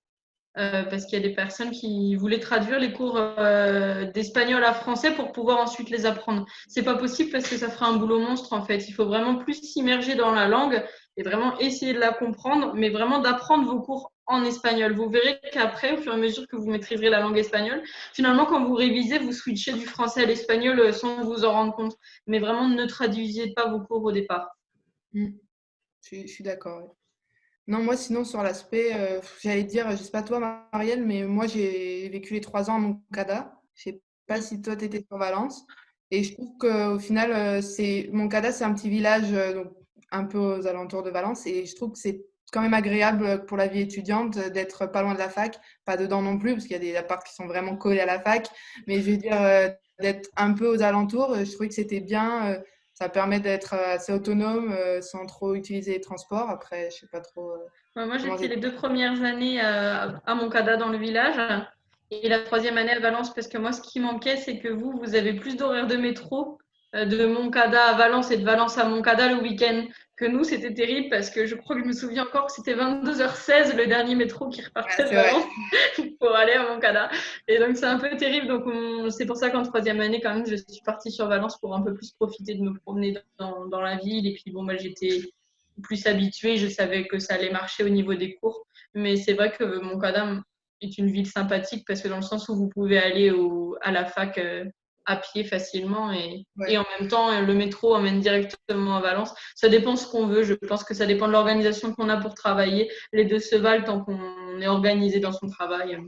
Euh, parce qu'il y a des personnes qui voulaient traduire les cours euh, d'espagnol à français pour pouvoir ensuite les apprendre. C'est pas possible parce que ça ferait un boulot monstre en fait. Il faut vraiment plus s'immerger dans la langue et vraiment essayer de la comprendre, mais vraiment d'apprendre vos cours en espagnol. Vous verrez qu'après, au fur et à mesure que vous maîtriserez la langue espagnole, finalement, quand vous révisez, vous switchez du français à l'espagnol euh, sans vous en rendre compte. Mais vraiment, ne traduisez pas vos cours au départ. Je, suis d'accord. Non, moi, sinon, sur l'aspect, euh, j'allais dire, je sais pas toi, Marielle, mais moi, j'ai vécu les trois ans à Moncada. Je sais pas si toi, tu étais sur Valence. Et je trouve qu'au final, euh, c'est Moncada, c'est un petit village euh, un peu aux alentours de Valence. Et je trouve que c'est quand même agréable pour la vie étudiante d'être pas loin de la fac, pas dedans non plus, parce qu'il y a des apparts qui sont vraiment collés à la fac. Mais je veux dire, d'être un peu aux alentours, je trouvais que c'était bien ça permet d'être euh, assez autonome euh, sans trop utiliser les transports. Après, je sais pas trop. Euh, moi, j'ai fait les deux premières années à, à Moncada dans le village et la troisième année à Valence parce que moi, ce qui manquait, c'est que vous, vous avez plus d'horaires de métro de Moncada à Valence et de Valence à Moncada le week-end que nous, c'était terrible parce que je crois que je me souviens encore que c'était 22h16 le dernier métro qui repartait de pour aller à Moncada. Et donc, c'est un peu terrible. Donc, c'est pour ça qu'en troisième année, quand même, je suis partie sur Valence pour un peu plus profiter de me promener dans, dans la ville. Et puis, bon, moi, j'étais plus habituée. Je savais que ça allait marcher au niveau des cours. Mais c'est vrai que Moncada est une ville sympathique parce que dans le sens où vous pouvez aller au, à la fac euh, à pied facilement et, et, en même temps le métro emmène directement à Valence. Ça dépend ce qu'on veut. Je pense que ça dépend de l'organisation qu'on a pour travailler. Les deux se valent tant qu'on est organisé dans son travail.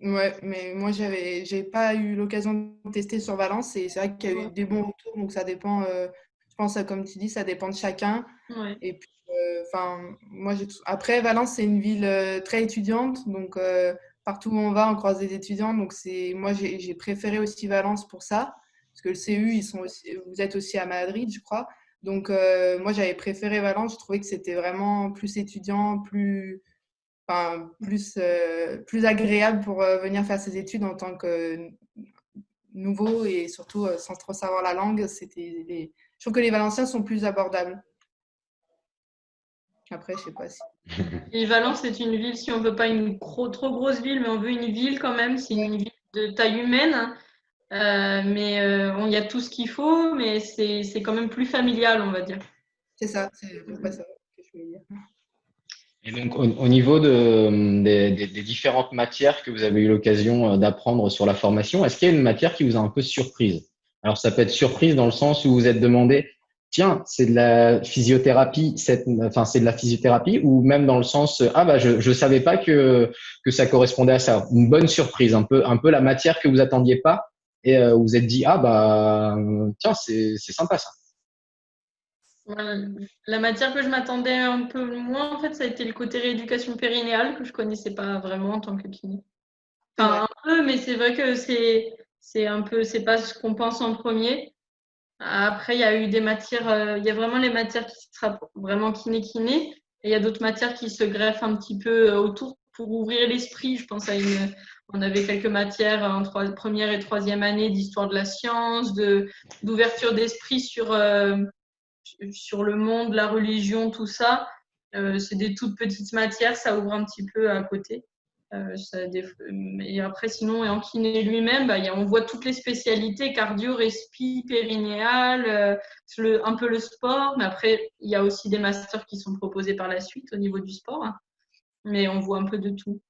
Ouais, mais moi j'avais j'ai pas eu l'occasion de tester sur Valence et c'est vrai qu'il y a eu des bons retours donc ça dépend. Euh, je pense comme tu dis ça dépend de chacun. Et puis euh, enfin moi j'ai après Valence c'est une ville euh, très étudiante donc partout où on va, on croise des étudiants. Donc, moi, j'ai préféré aussi Valence pour ça. Parce que le CU, ils sont vous êtes aussi à Madrid, je crois. Donc, euh, moi, j'avais préféré Valence. Je trouvais que c'était vraiment plus étudiant, plus, enfin, plus, euh, plus agréable pour euh, venir faire ses études en tant que nouveau et surtout sans trop savoir la langue. Je trouve que les Valenciens sont plus abordables. Après, je sais pas si. Et Valence, c'est une ville, si on veut pas une trop grosse ville, mais on veut une ville quand même, c'est une ville de taille humaine. Euh, mais euh, il y a tout ce qu'il faut, mais c'est quand même plus familial, on va dire. C'est ça, c'est ça que je voulais dire. Et donc, au, niveau de, des, des, différentes matières que vous avez eu l'occasion euh, d'apprendre sur la formation, est-ce qu'il y a une matière qui vous a un peu surprise? Alors, ça peut être surprise dans le sens où vous êtes demandé tiens, c'est de la physiothérapie, enfin c'est de la physiothérapie, ou même dans le sens ah bah je je savais pas que que ça correspondait à ça. Une bonne surprise, un peu un peu la matière que vous attendiez pas et euh, vous êtes dit ah bah tiens c'est c'est sympa ça. La matière que je m'attendais un peu moins, en fait, ça a été le côté rééducation périnéale que je connaissais pas vraiment en tant que kiné. Enfin, un peu, mais c'est vrai que c'est c'est un peu, c'est pas ce qu'on pense en premier. Après, il y a eu des matières, euh, il y a vraiment les matières qui sera vraiment kiné-kiné, et il y a d'autres matières qui se greffent un petit peu euh, autour pour ouvrir l'esprit. Je pense à une, on avait quelques matières en première et troisième année d'histoire de la science, de d'ouverture d'esprit sur euh, sur le monde, la religion, tout ça. c'est des toutes petites matières, ça ouvre un petit peu à côté. Euh, et après, sinon, et en kiné lui-même, bah, on voit toutes les spécialités, cardio, respi, périnéal, euh, un peu le sport. Mais après, il y a aussi des masters qui sont proposés par la suite au niveau du sport. Hein. Mais on voit un peu de tout.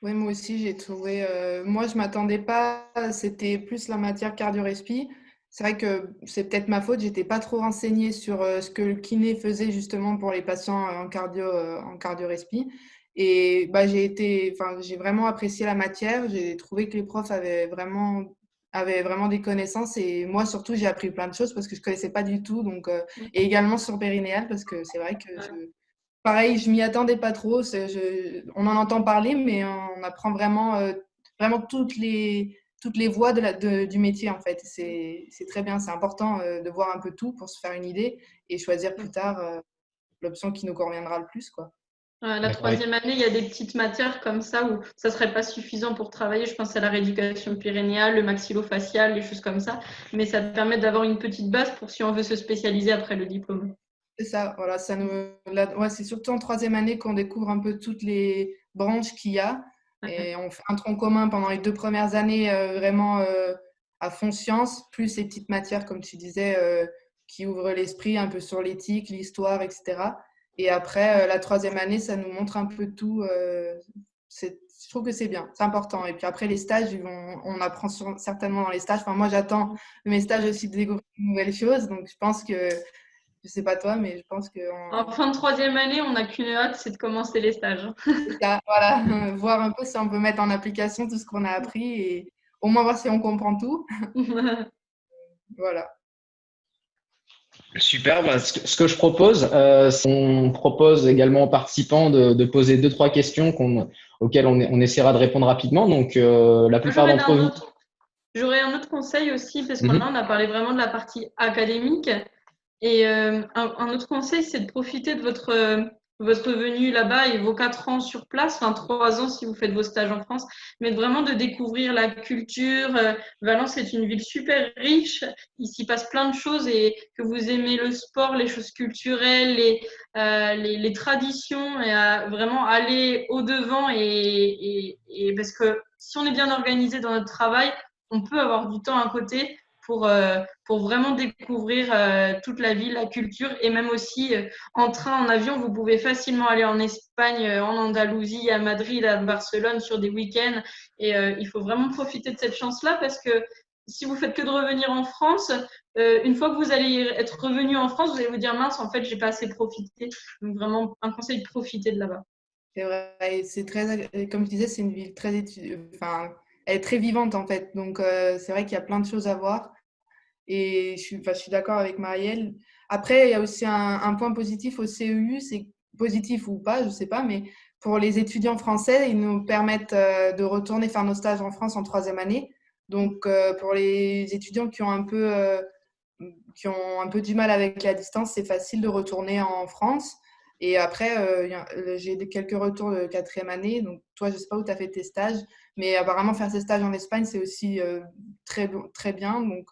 Oui, moi aussi, j'ai trouvé. Euh, moi, je ne m'attendais pas. C'était plus la matière cardio-respi. C'est vrai que c'est peut-être ma faute. J'étais pas trop renseignée sur ce que le kiné faisait justement pour les patients en cardio, en cardio-respi. Et bah, j'ai été, enfin, j'ai vraiment apprécié la matière. J'ai trouvé que les profs avaient vraiment, avaient vraiment des connaissances. Et moi, surtout, j'ai appris plein de choses parce que je ne connaissais pas du tout. Donc, euh, et également sur Périnéal parce que c'est vrai que, pareil, je m'y attendais pas trop. Je, on en entend parler, mais on apprend vraiment, euh, vraiment toutes les, toutes les voies de la, de, du métier, en fait. C'est très bien. C'est important euh, de voir un peu tout pour se faire une idée et choisir plus tard l'option qui nous conviendra le plus, quoi. La troisième année, il y a des petites matières comme ça où ça ne serait pas suffisant pour travailler. Je pense à la rééducation pyrénéale, le maxillofacial, les choses comme ça. Mais ça te permet d'avoir une petite base pour si on veut se spécialiser après le diplôme. C'est ça, voilà. Ça nous... ouais, c'est surtout en troisième année qu'on découvre un peu toutes les branches qu'il y a. Et on fait un tronc commun pendant les deux premières années, euh, vraiment euh, à fond science, plus ces petites matières, comme tu disais, euh, qui ouvrent l'esprit un peu sur l'éthique, l'histoire, etc. Et après, euh, la troisième année, ça nous montre un peu tout. Euh, je trouve que c'est bien, c'est important. Et puis après, les stages, on, apprend certainement dans les stages. Enfin, moi, j'attends mes stages aussi de découvrir de nouvelles choses. Donc, je pense que, je sais pas toi, mais je pense que. En fin de troisième année, on n'a qu'une hâte, c'est de commencer les stages. voilà, voir un peu si on peut mettre en application tout ce qu'on a appris et au moins voir si on comprend tout. voilà. Super. Bah, ce, que, je propose, euh, on propose également aux participants de, poser deux trois questions auxquelles on, essaiera de répondre rapidement. Donc, euh, la plupart d'entre vous. J'aurais un autre conseil aussi parce qu'on mhm. a parlé vraiment de la partie académique. Et euh, un, autre conseil, c'est de profiter de votre votre venue là-bas et vos quatre ans sur place, enfin trois ans si vous faites vos stages en France, mais vraiment de découvrir la culture. Euh, Valence est une ville super riche, il s'y passe plein de choses et que vous aimez le sport, les choses culturelles, les, euh, les, traditions, et vraiment aller au-devant et parce que si on est bien organisé dans notre travail, on peut avoir du temps à côté pour, euh, pour vraiment découvrir euh, toute la ville, la culture et même aussi euh, en train, en avion, vous pouvez facilement aller en Espagne, en Andalousie, à Madrid, à Barcelone sur des week-ends et il faut vraiment profiter de cette chance-là parce que si vous faites que de revenir en France, une fois que vous allez être revenu en France, vous allez vous dire mince, en fait, j'ai pas assez profité. Donc vraiment un conseil profiter de là-bas. C'est vrai, c'est très, comme je disais, c'est une ville très, enfin, elle est très vivante en fait. Donc c'est vrai qu'il y a plein de choses à voir. Et je suis, d'accord avec Marielle. Après, il y a aussi un, point positif au CEU, c'est positif ou pas, je ne sais pas, mais pour les étudiants français, ils nous permettent euh, de retourner faire nos stages en France en troisième année. Donc, euh, pour les étudiants qui ont un peu, euh, qui ont un peu du mal avec la distance, c'est facile de retourner en France. Et après, j'ai quelques retours de quatrième année. Donc, toi, je ne sais pas où tu as fait tes stages, mais apparemment, faire ces stages en Espagne, c'est aussi très, très bien. Donc,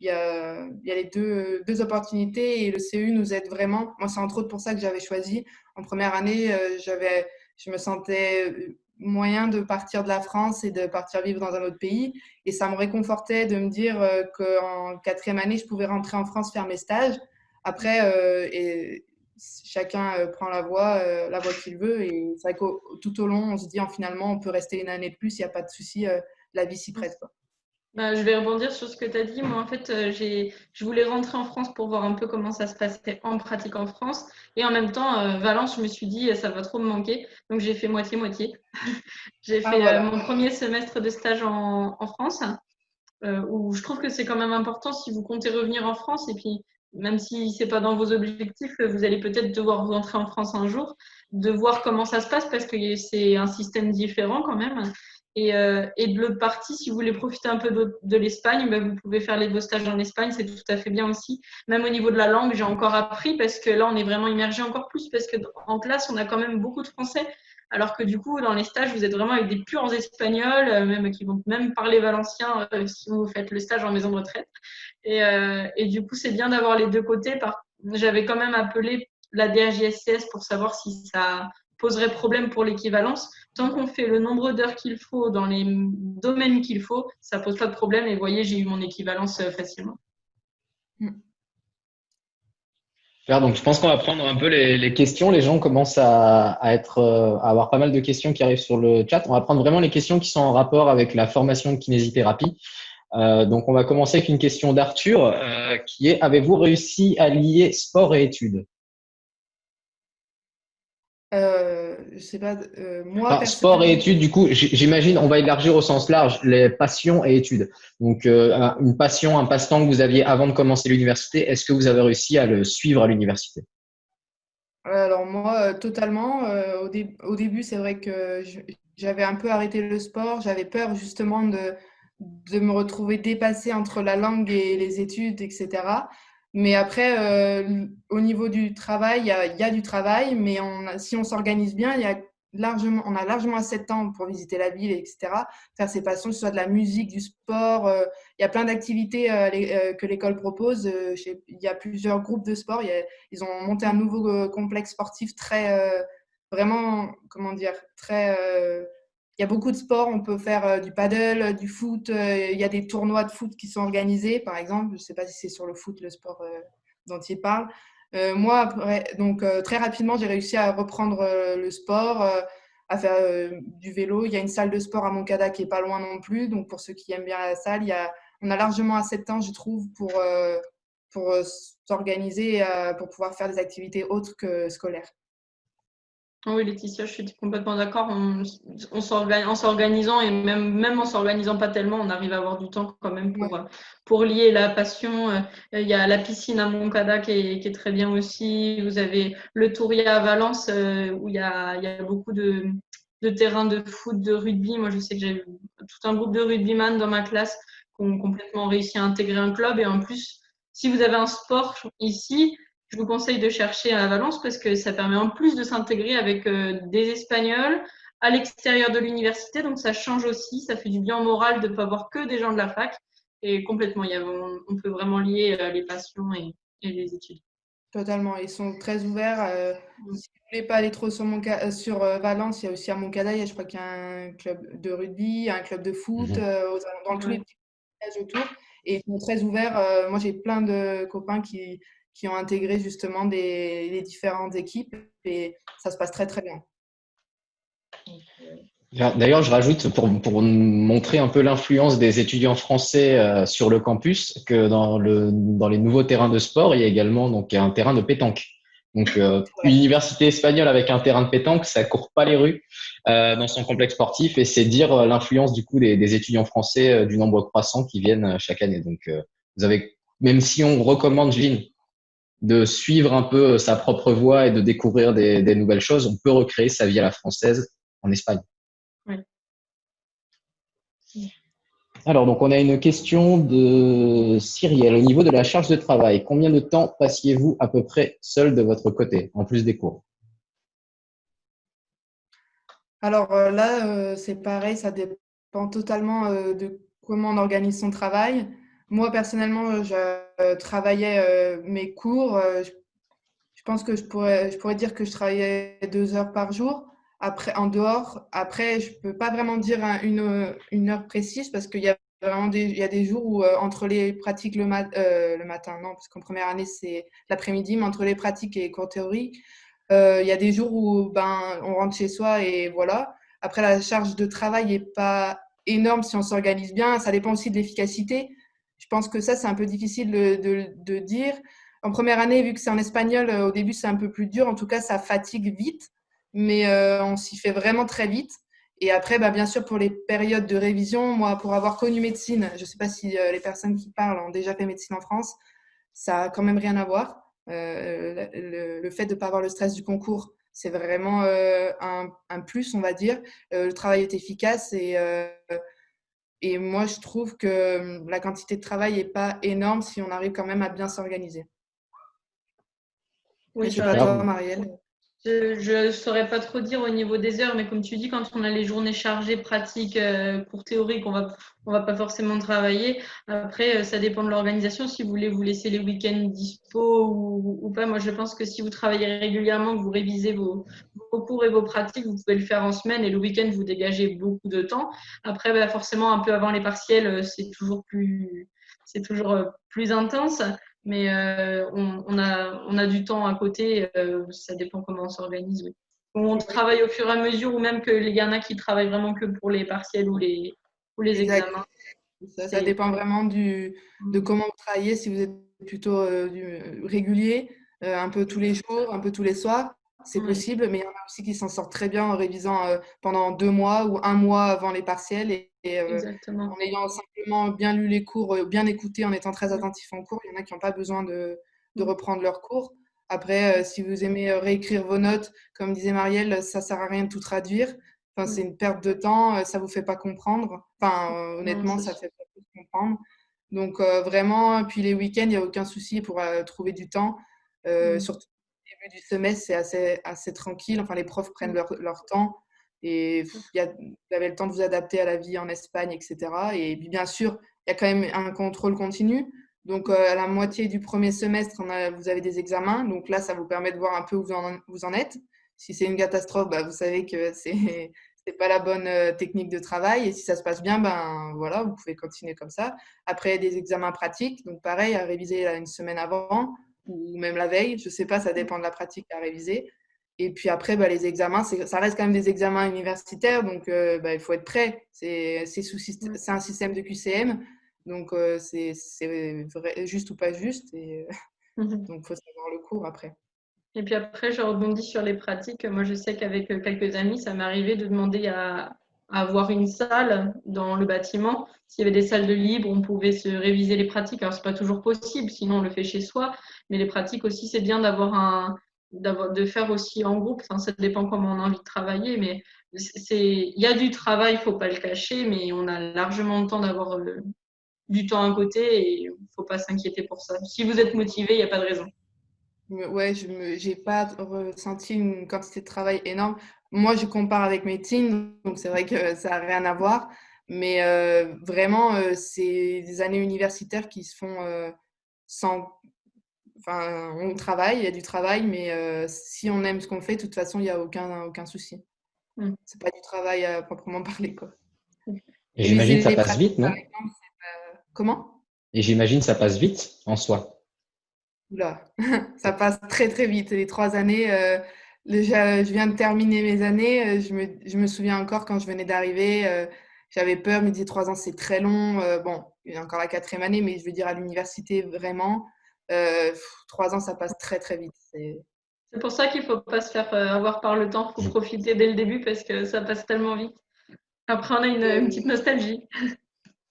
il y a, y a les deux, deux, opportunités et le CEU nous aide vraiment. Moi, c'est entre autres pour ça que j'avais choisi. En première année, euh, j'avais, je me sentais euh, moyen de partir de la France et de partir vivre dans un autre pays. Et ça me réconfortait de me dire euh, qu'en quatrième année, je pouvais rentrer en France faire mes stages. Après, chacun prend la voie, la voie qu'il veut. Et c'est vrai que tout au long, on se dit, en, finalement, on peut rester une année de plus, il n'y a pas de souci, la vie s'y prête. Quoi. bah, je vais rebondir sur ce que tu as dit. Moi, en fait, euh, je voulais rentrer en France pour voir un peu comment ça se passait en pratique en France. Et en même temps, euh, Valence, je me suis dit, ça va trop me manquer. Donc, j'ai fait moitié-moitié. j'ai ah, fait euh, mon premier semestre de stage en, France, où je trouve que c'est quand même important si vous comptez revenir en France. Et puis, même si ce n'est pas dans vos objectifs, vous allez peut-être devoir rentrer en France un jour, de voir comment ça se passe parce que c'est un système différent quand même. Et, euh, de l'autre partie, si vous voulez profiter un peu de, l'Espagne, ben vous pouvez faire les vos stages en Espagne, c'est tout à fait bien aussi. Même au niveau de la langue, j'ai encore appris parce que là, on est vraiment immergé encore plus parce que en classe, on a quand même beaucoup de français. Alors que du coup, dans les stages, vous êtes vraiment avec des purs espagnols, euh, même qui vont même parler valencien euh, si vous faites le stage en maison de retraite. Et, euh, et du coup, c'est bien d'avoir les deux côtés. J'avais quand même appelé la DRJSCS pour savoir si ça poserait problème pour l'équivalence. Tant qu'on fait le nombre d'heures qu'il faut dans les domaines qu'il faut, ça pose pas de problème. Et vous voyez, j'ai eu mon équivalence facilement. Mm. Donc, je pense qu'on va prendre un peu les, questions. Les gens commencent à, être, euh, à avoir pas mal de questions qui arrivent sur le chat. On va prendre vraiment les questions qui sont en rapport avec la formation de kinésithérapie. Euh, donc, on va commencer avec une question d'Arthur qui est Avez-vous réussi à lier sport et études euh, je sais pas, euh, moi. sport et études, du coup, j'imagine, on va élargir au sens large les passions et études. Donc, euh, une passion, un passe-temps que vous aviez avant de commencer l'université, est-ce que vous avez réussi à le suivre à l'université? Alors, moi, totalement. Au, au, début, c'est vrai que j'avais un peu arrêté le sport. J'avais peur justement de, de me retrouver dépassée entre la langue et les études, etc. Mais après, euh, au niveau du travail, il y, a, du travail, mais si on s'organise bien, y a largement, on a largement assez de temps pour visiter la ville, etc. Faire ses passions, que ce soit de la musique, du sport. Euh, il y a plein d'activités euh, que l'école propose. il y a plusieurs groupes de sport. ils ont monté un nouveau complexe sportif très, vraiment, comment dire, très il y a beaucoup de sports. On peut faire euh, du paddle, euh, du foot. Euh, il y a des tournois de foot qui sont organisés, par exemple. Je ne sais pas si c'est sur le foot, le sport dont il parle. moi, donc très rapidement, j'ai réussi à reprendre le sport, à faire du vélo. Il y a une salle de sport à Moncada qui est pas loin non plus. Donc pour ceux qui aiment bien la salle, il y a, on a largement assez de temps, je trouve, pour, pour s'organiser, pour pouvoir faire des activités autres que scolaires. Oui, Laetitia, je suis complètement d'accord. On, en s'organisant et même, même en s'organisant pas tellement, on arrive à avoir du temps quand même pour, pour lier la passion. Euh, il y a la piscine à Moncada qui est, qui est très bien aussi. Vous avez le Touria à Valence euh, où il y a, il y a beaucoup de, de terrains de foot, de rugby. Moi, je sais que j'ai tout un groupe de rugbyman dans ma classe qui ont complètement réussi à intégrer un club. Et en plus, si vous avez un sport ici, je vous conseille de chercher à Valence parce que ça permet en plus de s'intégrer avec euh, des Espagnols à l'extérieur de l'université. Donc ça change aussi, ça fait du bien moral de ne pas voir que des gens de la fac. Et complètement, on, peut vraiment lier euh, les passions et, les études. Totalement, ils sont très ouverts. Euh, mm. si vous ne voulez pas aller trop sur, sur Valence, il y a aussi à Moncada, je crois qu'il y a un club de rugby, un club de foot, mm-hmm. dans tous les petits villages autour. Et ils sont très ouverts. moi, j'ai plein de copains qui, qui ont intégré justement des, les différentes équipes et ça se passe très très bien. D'ailleurs, je rajoute pour, pour, montrer un peu l'influence des étudiants français euh, sur le campus que dans, le, dans les nouveaux terrains de sport, il y a également donc, un terrain de pétanque. Donc, euh, une université espagnole avec un terrain de pétanque, ça court pas les rues euh, dans son complexe sportif et c'est dire l'influence du coup des, des étudiants français du nombre croissant qui viennent chaque année. Donc, vous avez, même si on recommande, Jean, de suivre un peu sa propre voie et de découvrir des, nouvelles choses, on peut recréer sa vie à la française en Espagne. Alors, donc, on a une question de Cyrielle. Au niveau de la charge de travail, combien de temps passiez-vous à peu près seul de votre côté, en plus des cours? Alors euh, là, euh, c'est pareil, ça dépend totalement euh, de comment on organise son travail. Moi, personnellement, je euh, travaillais euh, mes cours. Euh, je, pense que je pourrais, je pourrais dire que je travaillais deux heures par jour. Après, en dehors, après, je ne peux pas vraiment dire une, heure précise parce qu'il y a vraiment des, il y a des jours où, entre les pratiques le, le matin, non, parce qu'en première année, c'est l'après-midi, mais entre les pratiques et les cours théoriques, il y a des jours où ben, on rentre chez soi et voilà. Après, la charge de travail n'est pas énorme si on s'organise bien. Ça dépend aussi de l'efficacité. Je pense que ça, c'est un peu difficile de, dire. En première année, vu que c'est en espagnol, au début, c'est un peu plus dur. En tout cas, ça fatigue vite, mais on s'y fait vraiment très vite. Et après, bah, bien sûr, pour les périodes de révision, moi, pour avoir connu médecine, je ne sais pas si les personnes qui parlent ont déjà fait médecine en France, ça a quand même rien à voir. Euh, le, fait de ne pas avoir le stress du concours, c'est vraiment euh, un, plus, on va dire. Euh, le travail est efficace et, et moi, je trouve que la quantité de travail n'est pas énorme si on arrive quand même à bien s'organiser. Oui, je pas toi, Marielle. Je ne saurais pas trop dire au niveau des heures, mais comme tu dis, quand on a les journées chargées, pratiques, euh, cours théoriques, on va, on va pas forcément travailler. Après, euh, ça dépend de l'organisation. Si vous voulez vous laisser les week-ends dispo ou, pas, moi je pense que si vous travaillez régulièrement, que vous révisez vos, cours et vos pratiques, vous pouvez le faire en semaine et le week-end, vous dégagez beaucoup de temps. Après, bah, forcément, un peu avant les partiels, euh, c'est toujours plus, c'est toujours plus intense mais euh, on, a, on a du temps à côté, euh, ça dépend comment on s'organise. On travaille au fur et à mesure, ou même que les y qui travaillent vraiment que pour les partiels ou les, ou les examens. Ça, dépend vraiment du, de mm. comment vous travaillez, si vous êtes plutôt euh, régulier, un peu tous les jours, un peu tous les soirs, c'est possible, mais il y en a aussi qui s'en sortent très bien en révisant pendant deux mois ou un mois avant les partiels et, en ayant simplement bien lu les cours, bien écouté, en étant très attentif en cours. Il y en a qui n'ont pas besoin de, de, mmh. reprendre leurs cours. Après, si vous aimez réécrire vos notes, comme disait Marielle, ça ne sert à rien de tout traduire. Enfin, C'est une perte de temps, ça ne vous fait pas comprendre. Enfin, honnêtement, ça ne fait pas comprendre. Donc, vraiment, puis les week-ends, il n'y a aucun souci pour trouver du temps. Mmh. Surtout au début du semestre, c'est assez, assez tranquille. Enfin, les profs prennent leur, leur temps. Et vous avez le temps de vous adapter à la vie en Espagne, etc. Et puis, bien sûr, il y a quand même un contrôle continu. Donc, euh, à la moitié du premier semestre, on a, vous avez des examens. Donc là, ça vous permet de voir un peu où vous en, vous en êtes. Si c'est une catastrophe, bah, vous savez que c'est n'est pas la bonne euh, technique de travail. Et si ça se passe bien, ben voilà, vous pouvez continuer comme ça. Après, des examens pratiques. Donc, pareil, à réviser une semaine avant ou même la veille. Je ne sais pas, ça dépend de la pratique à réviser. Et puis après, bah, les examens, ça reste quand même des examens universitaires, donc euh, bah, il faut être prêt. C'est un système de QCM, donc euh, c'est juste ou pas juste. Et, euh, mmh Donc il faut savoir le cours après. Et puis après, je rebondis sur les pratiques. Moi, je sais qu'avec quelques amis, ça m'est arrivé de demander à, avoir une salle dans le bâtiment. S'il y avait des salles de libre, on pouvait se réviser les pratiques. Alors, ce n'est pas toujours possible, sinon on le fait chez soi. Mais les pratiques aussi, c'est bien d'avoir un, de faire aussi en groupe. Ça dépend comment on a envie de travailler, mais il y a du travail, il faut pas le cacher, mais on a largement le temps d'avoir euh, du temps à côté et faut pas s'inquiéter pour ça. Si vous êtes motivé, il n'y a pas de raison. Ouais, je n'ai pas ressenti une quantité de travail énorme. Moi, je compare avec médecine, donc c'est vrai que ça n'a rien à voir. Mais euh, vraiment, euh, c'est des années universitaires qui se font sans Enfin, on travaille, il y a du travail, mais euh, si on aime ce qu'on fait, de toute façon, il n'y a aucun, aucun souci. Ce mmh. C'est pas du travail à proprement parler. Quoi. Et j'imagine ça passe vite, non? Comment? Et j'imagine ça passe vite en soi? Oula, ça passe très très vite. Les trois années, euh, je viens de terminer mes années. Euh, je me, je me souviens encore quand je venais d'arriver, j'avais peur, je me disais trois ans c'est très long. bon, il y a encore la quatrième année, mais je veux dire à l'université vraiment. Euh, trois ans, ça passe très très vite. C'est pour ça qu'il ne faut pas se faire euh, avoir par le temps, il faut profiter dès le début parce que ça passe tellement vite. Après, on a une, petite nostalgie.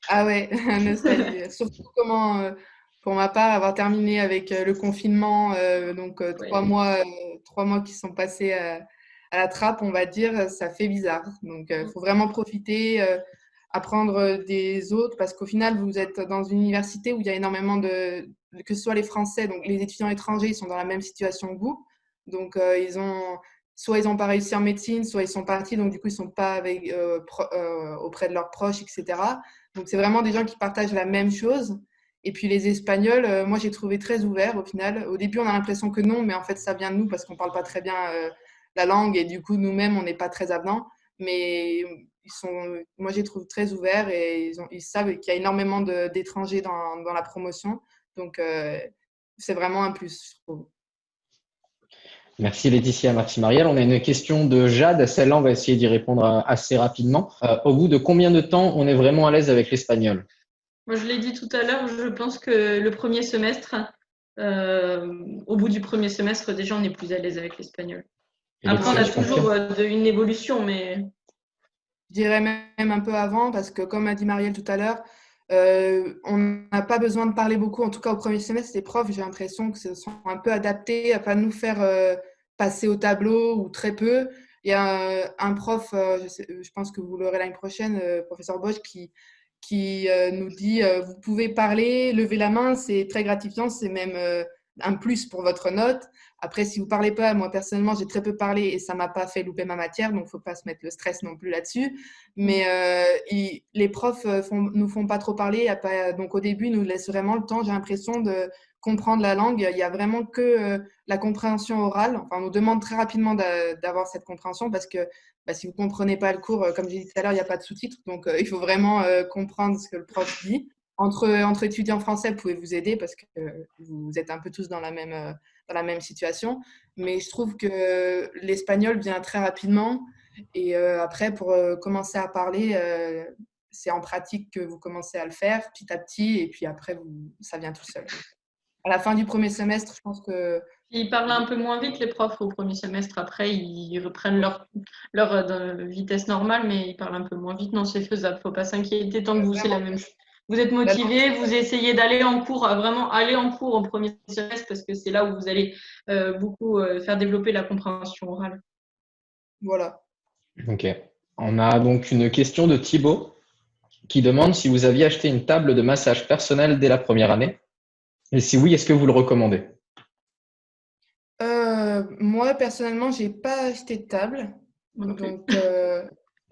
Ah ouais, nostalgie. Surtout comment, euh, pour ma part, avoir terminé avec le confinement, donc trois, mois, trois mois qui sont passés à, la trappe, on va dire, ça fait bizarre. Donc, il faut vraiment profiter apprendre des autres parce qu'au final, vous êtes dans une université où il y a énormément de, que ce soit les Français, donc les étudiants étrangers, ils sont dans la même situation que vous. Donc, euh, ils ont, soit ils n'ont pas réussi en médecine, soit ils sont partis, donc du coup, ils ne sont pas avec, euh, euh, auprès de leurs proches, etc. Donc, c'est vraiment des gens qui partagent la même chose. Et puis, les Espagnols, moi, j'ai trouvé très ouverts au final. Au début, on a l'impression que non, mais en fait, ça vient de nous parce qu'on ne parle pas très bien la langue et du coup, nous-mêmes, on n'est pas très avenants. Mais ils sont, moi, j'ai trouvé très ouverts et ils, savent qu'il y a énormément d'étrangers dans, la promotion. Donc, c'est vraiment un plus, je trouve. Merci Laetitia, merci Marielle. On a une question de Jade. Celle-là, on va essayer d'y répondre assez rapidement. Euh, au bout de combien de temps on est vraiment à l'aise avec l'espagnol? Moi, je l'ai dit tout à l'heure, je pense que le premier semestre, euh, au bout du premier semestre, déjà, on est plus à l'aise avec l'espagnol. Après, on a toujours euh, une évolution, mais. Je dirais même un peu avant, parce que comme a dit Marielle tout à l'heure, euh, on n'a pas besoin de parler beaucoup, en tout cas au premier semestre, les profs, j'ai l'impression que ce sont un peu adaptés à pas nous faire euh, passer au tableau ou très peu. Il y a un, prof, je, pense que vous l'aurez l'année prochaine, professeur Bosch, qui, qui nous dit vous pouvez parler, lever la main, c'est très gratifiant, c'est même un plus pour votre note. Après, si vous parlez pas, moi personnellement, j'ai très peu parlé et ça m'a pas fait louper ma matière, donc faut pas se mettre le stress non plus là-dessus. Mais euh, les profs euh, font, nous font pas trop parler, donc au début, ils nous laissent vraiment le temps. J'ai l'impression de comprendre la langue. Il y a vraiment que euh, la compréhension orale. Enfin, on nous demande très rapidement d'avoir cette compréhension parce que bah, si vous comprenez pas le cours, comme j'ai dit tout à l'heure, il n'y a pas de sous-titres, donc il faut vraiment comprendre ce que le prof dit entre, étudiants français, vous pouvez vous aider parce que vous êtes un peu tous dans la même, euh, dans la même situation. Mais je trouve que l'espagnol vient très rapidement. Et euh, après, pour euh, commencer à parler, c'est en pratique que vous commencez à le faire petit à petit. Et puis après, ça vient tout seul. À la fin du premier semestre, je pense que ils parlent un peu moins vite, les profs, au premier semestre. Après, ils reprennent leur, leur vitesse normale, mais ils parlent un peu moins vite. Non, c'est faisable. Faut pas s'inquiéter tant que vous, c'est la même chose vous êtes motivé, vous essayez d'aller en cours, vraiment aller en cours au premier semestre parce que c'est là où vous allez euh, beaucoup euh, faire développer la compréhension orale. Voilà. Ok. On a donc une question de Thibaut qui demande si vous aviez acheté une table de massage personnel dès la première année. Et si oui, est-ce que vous le recommandez? Euh, Moi, personnellement, je n'ai pas acheté de table. Donc,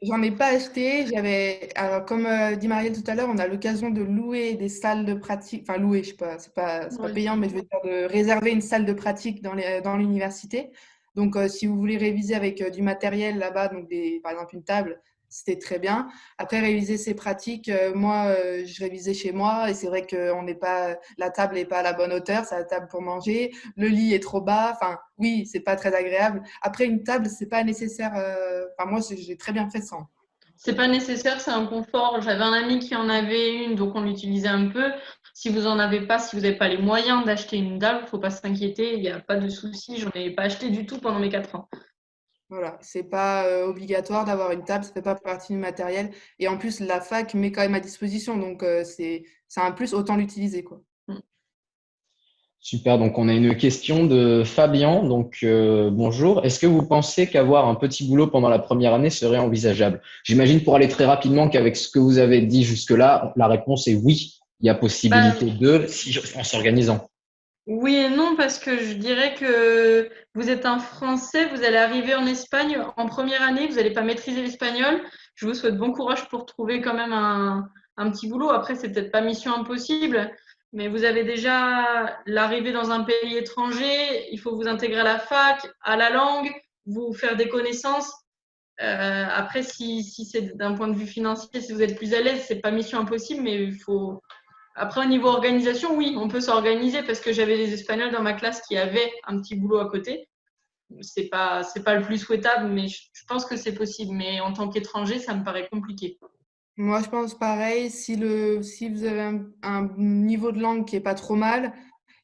J'en ai pas acheté. J'avais, alors comme euh, dit Marielle tout à l'heure, on a l'occasion de louer des salles de pratique. Enfin, louer, je sais pas, c'est pas, pas payant, mais je veux dire de réserver une salle de pratique dans, les, dans l'université. Donc, euh, si vous voulez réviser avec euh, du matériel là-bas, donc des, par exemple une table, c'était très bien. Après, réviser ces pratiques, euh, moi, euh, je révisais chez moi et c'est vrai que on n'est pas, la table n'est pas à la bonne hauteur, c'est la table pour manger, le lit est trop bas, enfin, oui, c'est pas très agréable. Après, une table, c'est pas nécessaire, euh, enfin, moi, j'ai très bien fait sans. C'est pas nécessaire, c'est un confort. J'avais un ami qui en avait une, donc on l'utilisait un peu. Si vous en avez pas, si vous n'avez pas les moyens d'acheter une table, faut pas s'inquiéter, il n'y a pas de souci. J'en ai pas acheté du tout pendant mes quatre ans. Voilà, c'est pas euh, obligatoire d'avoir une table, ça fait pas partie du matériel. Et en plus, la fac met quand même à disposition, donc euh, c'est un plus, autant l'utiliser. quoi. Mm. Super, donc on a une question de Fabien. Donc euh, bonjour, est-ce que vous pensez qu'avoir un petit boulot pendant la première année serait envisageable? J'imagine pour aller très rapidement qu'avec ce que vous avez dit jusque-là, la réponse est oui, il y a possibilité bah, de, si, en s'organisant. Oui et non, parce que je dirais que vous êtes un Français, vous allez arriver en Espagne en première année, vous n'allez pas maîtriser l'espagnol. Je vous souhaite bon courage pour trouver quand même un, petit boulot. Après, c'est peut-être pas mission impossible, mais vous avez déjà l'arrivée dans un pays étranger, il faut vous intégrer à la fac, à la langue, vous faire des connaissances. Euh, après, si, si c'est d'un point de vue financier, si vous êtes plus à l'aise, c'est pas mission impossible, mais il faut, après, au niveau organisation, oui, on peut s'organiser parce que j'avais des Espagnols dans ma classe qui avaient un petit boulot à côté. C'est pas, c'est pas le plus souhaitable, mais je, pense que c'est possible. Mais en tant qu'étranger, ça me paraît compliqué. Moi, je pense pareil. Si, le, si vous avez un, niveau de langue qui est pas trop mal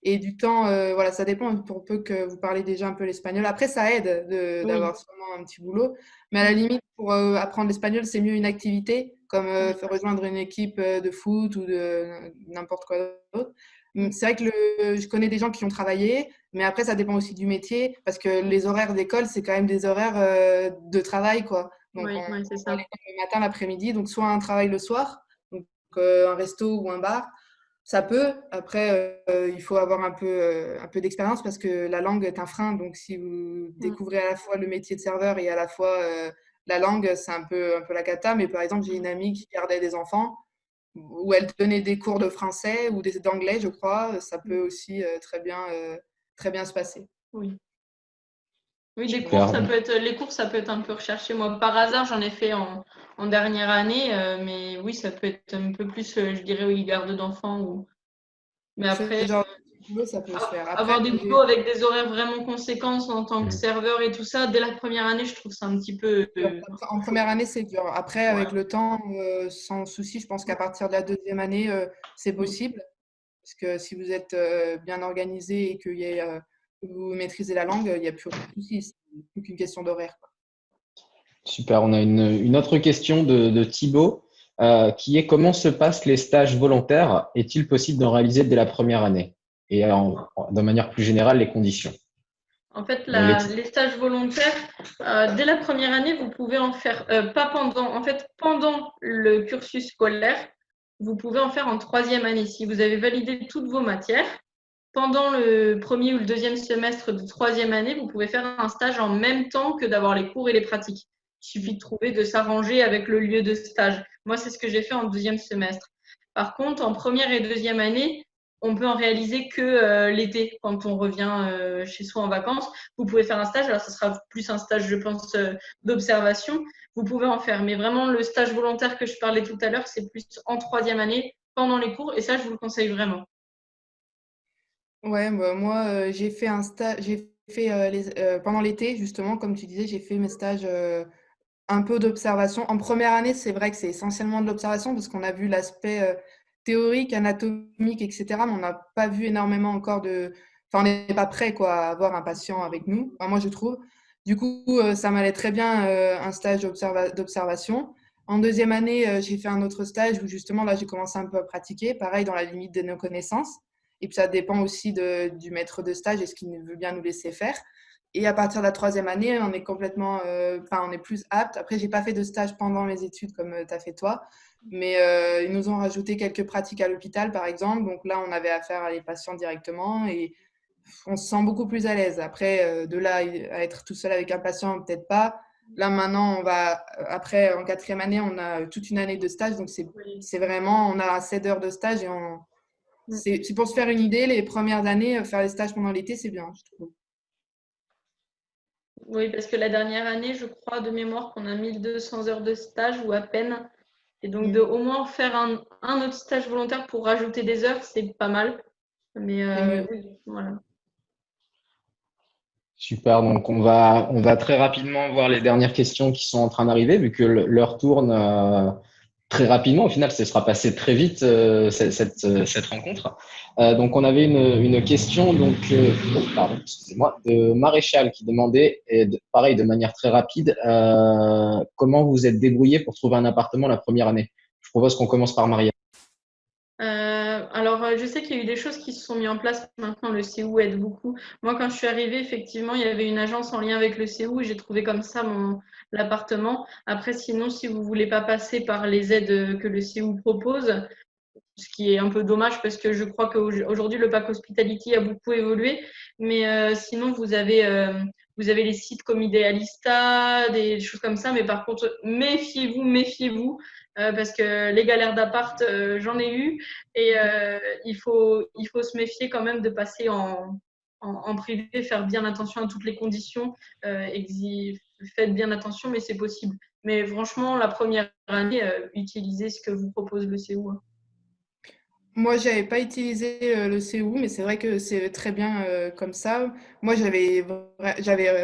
et du temps, euh, voilà, ça dépend pour peu que vous parlez déjà un peu l'espagnol. Après, ça aide d'avoir seulement un petit boulot. Mais à la limite, pour euh, apprendre l'espagnol, c'est mieux une activité comme euh, rejoindre une équipe euh, de foot ou de n'importe quoi d'autre. Hum, c'est vrai que je connais des gens qui ont travaillé, mais après, ça dépend aussi du métier, parce que les horaires d'école, c'est quand même des horaires de travail. Quoi. Donc, oui, c'est ça. Le matin, l'après-midi, donc soit un travail le soir, donc un resto ou un bar, ça peut. Après, il faut avoir un peu, un peu d'expérience parce que la langue est un frein. Donc, si vous mmh. découvrez à la fois le métier de serveur et à la fois la langue, c'est un peu, un peu la cata, mais par exemple, j'ai une amie qui gardait des enfants où elle donnait des cours de français ou d'anglais, je crois. Ça peut aussi euh, très, bien, euh, très bien se passer. Oui. Oui, les cours, ça peut être, les cours, ça peut être un peu recherché. Moi, par hasard, j'en ai fait en, en dernière année, euh, mais oui, ça peut être un peu plus, je dirais, oui, garde d'enfants. Ou... Mais après. ça peut se faire. avoir des boulots avec des horaires vraiment conséquents en tant que serveur et tout ça, dès la première année, je trouve ça un petit peu. Euh, en première année, c'est dur. Après, avec le temps, euh, sans souci, je pense qu'à partir de la deuxième année, euh, c'est possible. Parce que si vous êtes bien organisé et que y vous maîtrisez la langue, il n'y a plus aucun souci. C'est plus qu'une question d'horaire. Super. On a une, autre question de, de Thibaut. qui est comment se passent les stages volontaires? Est-il possible d'en réaliser dès la première année? Et de manière plus générale les conditions. En fait, les... stages volontaires, euh, dès la première année, vous pouvez en faire, euh, pas pendant, en fait, pendant le cursus scolaire, vous pouvez en faire en troisième année. Si vous avez validé toutes vos matières, pendant le premier ou le deuxième semestre de troisième année, vous pouvez faire un stage en même temps que d'avoir les cours et les pratiques. Il suffit de trouver, de s'arranger avec le lieu de stage. Moi, c'est ce que j'ai fait en deuxième semestre. Par contre, en première et deuxième année, on peut en réaliser que euh, l'été, quand on revient euh, chez soi en vacances. Vous pouvez faire un stage, alors ce sera plus un stage, je pense, euh, d'observation. Vous pouvez en faire, mais vraiment le stage volontaire que je parlais tout à l'heure, c'est plus en troisième année, pendant les cours, et ça, je vous le conseille vraiment. Ouais, bah, moi, j'ai fait un stage, j'ai fait les, pendant l'été, justement, comme tu disais, j'ai fait mes stages un peu d'observation. En première année, c'est vrai que c'est essentiellement de l'observation parce qu'on a vu l'aspect théorique, anatomique, etc. Mais on n'a pas vu énormément encore de. Enfin, on n'est pas prêt quoi, à avoir un patient avec nous. moi, je trouve. Du coup, euh, ça m'allait très bien euh, un stage d'observation. En deuxième année, euh, j'ai fait un autre stage où justement, là, j'ai commencé un peu à pratiquer, pareil, dans la limite de nos connaissances. Et puis, ça dépend aussi du maître de stage et ce qu'il veut bien nous laisser faire. Et à partir de la troisième année, on est complètement, enfin, on est plus apte. Après, j'ai pas fait de stage pendant mes études comme tu as fait toi. Mais euh, ils nous ont rajouté quelques pratiques à l'hôpital, par exemple. Donc là, on avait affaire à les patients directement et on se sent beaucoup plus à l'aise. Après, euh, de là à être tout seul avec un patient, peut-être pas. Là, maintenant, on va, après, en quatrième année, on a toute une année de stage. Donc, c'est vraiment, on a 7 heures de stage et on, mm. c'est pour se faire une idée. Les premières années, faire les stages pendant l'été, c'est bien, je trouve. Oui, parce que la dernière année, je crois de mémoire qu'on a 1200 heures de stage ou à peine. Et donc, de au moins faire un, un, autre stage volontaire pour rajouter des heures, c'est pas mal. Mais euh, oui, voilà. Super, donc on va, on va très rapidement voir les dernières questions qui sont en train d'arriver, vu que l'heure tourne. Euh, très rapidement. Au final, ce sera passé très vite euh, cette, euh, cette, rencontre. Euh, donc, on avait une, une question donc, euh, pardon, excusez-moi, de Maréchal qui demandait, et pareil de manière très rapide, comment vous êtes débrouillé pour trouver un appartement la première année? Je propose qu'on commence par Maria. Alors, je sais qu'il y a eu des choses qui se sont mises en place maintenant. Le CEU aide beaucoup. Moi, quand je suis arrivée, effectivement, il y avait une agence en lien avec le CEU et j'ai trouvé comme ça mon, l'appartement. Après, sinon, si vous voulez pas passer par les aides que le CEU propose, ce qui est un peu dommage parce que je crois qu'aujourd'hui, le pack hospitality a beaucoup évolué. Mais euh, sinon, vous avez, euh, vous avez les sites comme Idealista, des choses comme ça. Mais par contre, méfiez-vous, méfiez-vous. Euh, parce que les galères d'appart, j'en ai eu. Et il, faut, il faut se méfier quand même de passer en, en, privé, faire bien attention à toutes les conditions, faites bien attention, mais c'est possible. Mais franchement, la première année, euh, utilisez ce que vous propose le CEU. Moi, je n'avais pas utilisé euh, le CEU, mais c'est vrai que c'est très bien euh, comme ça. Moi, j'avais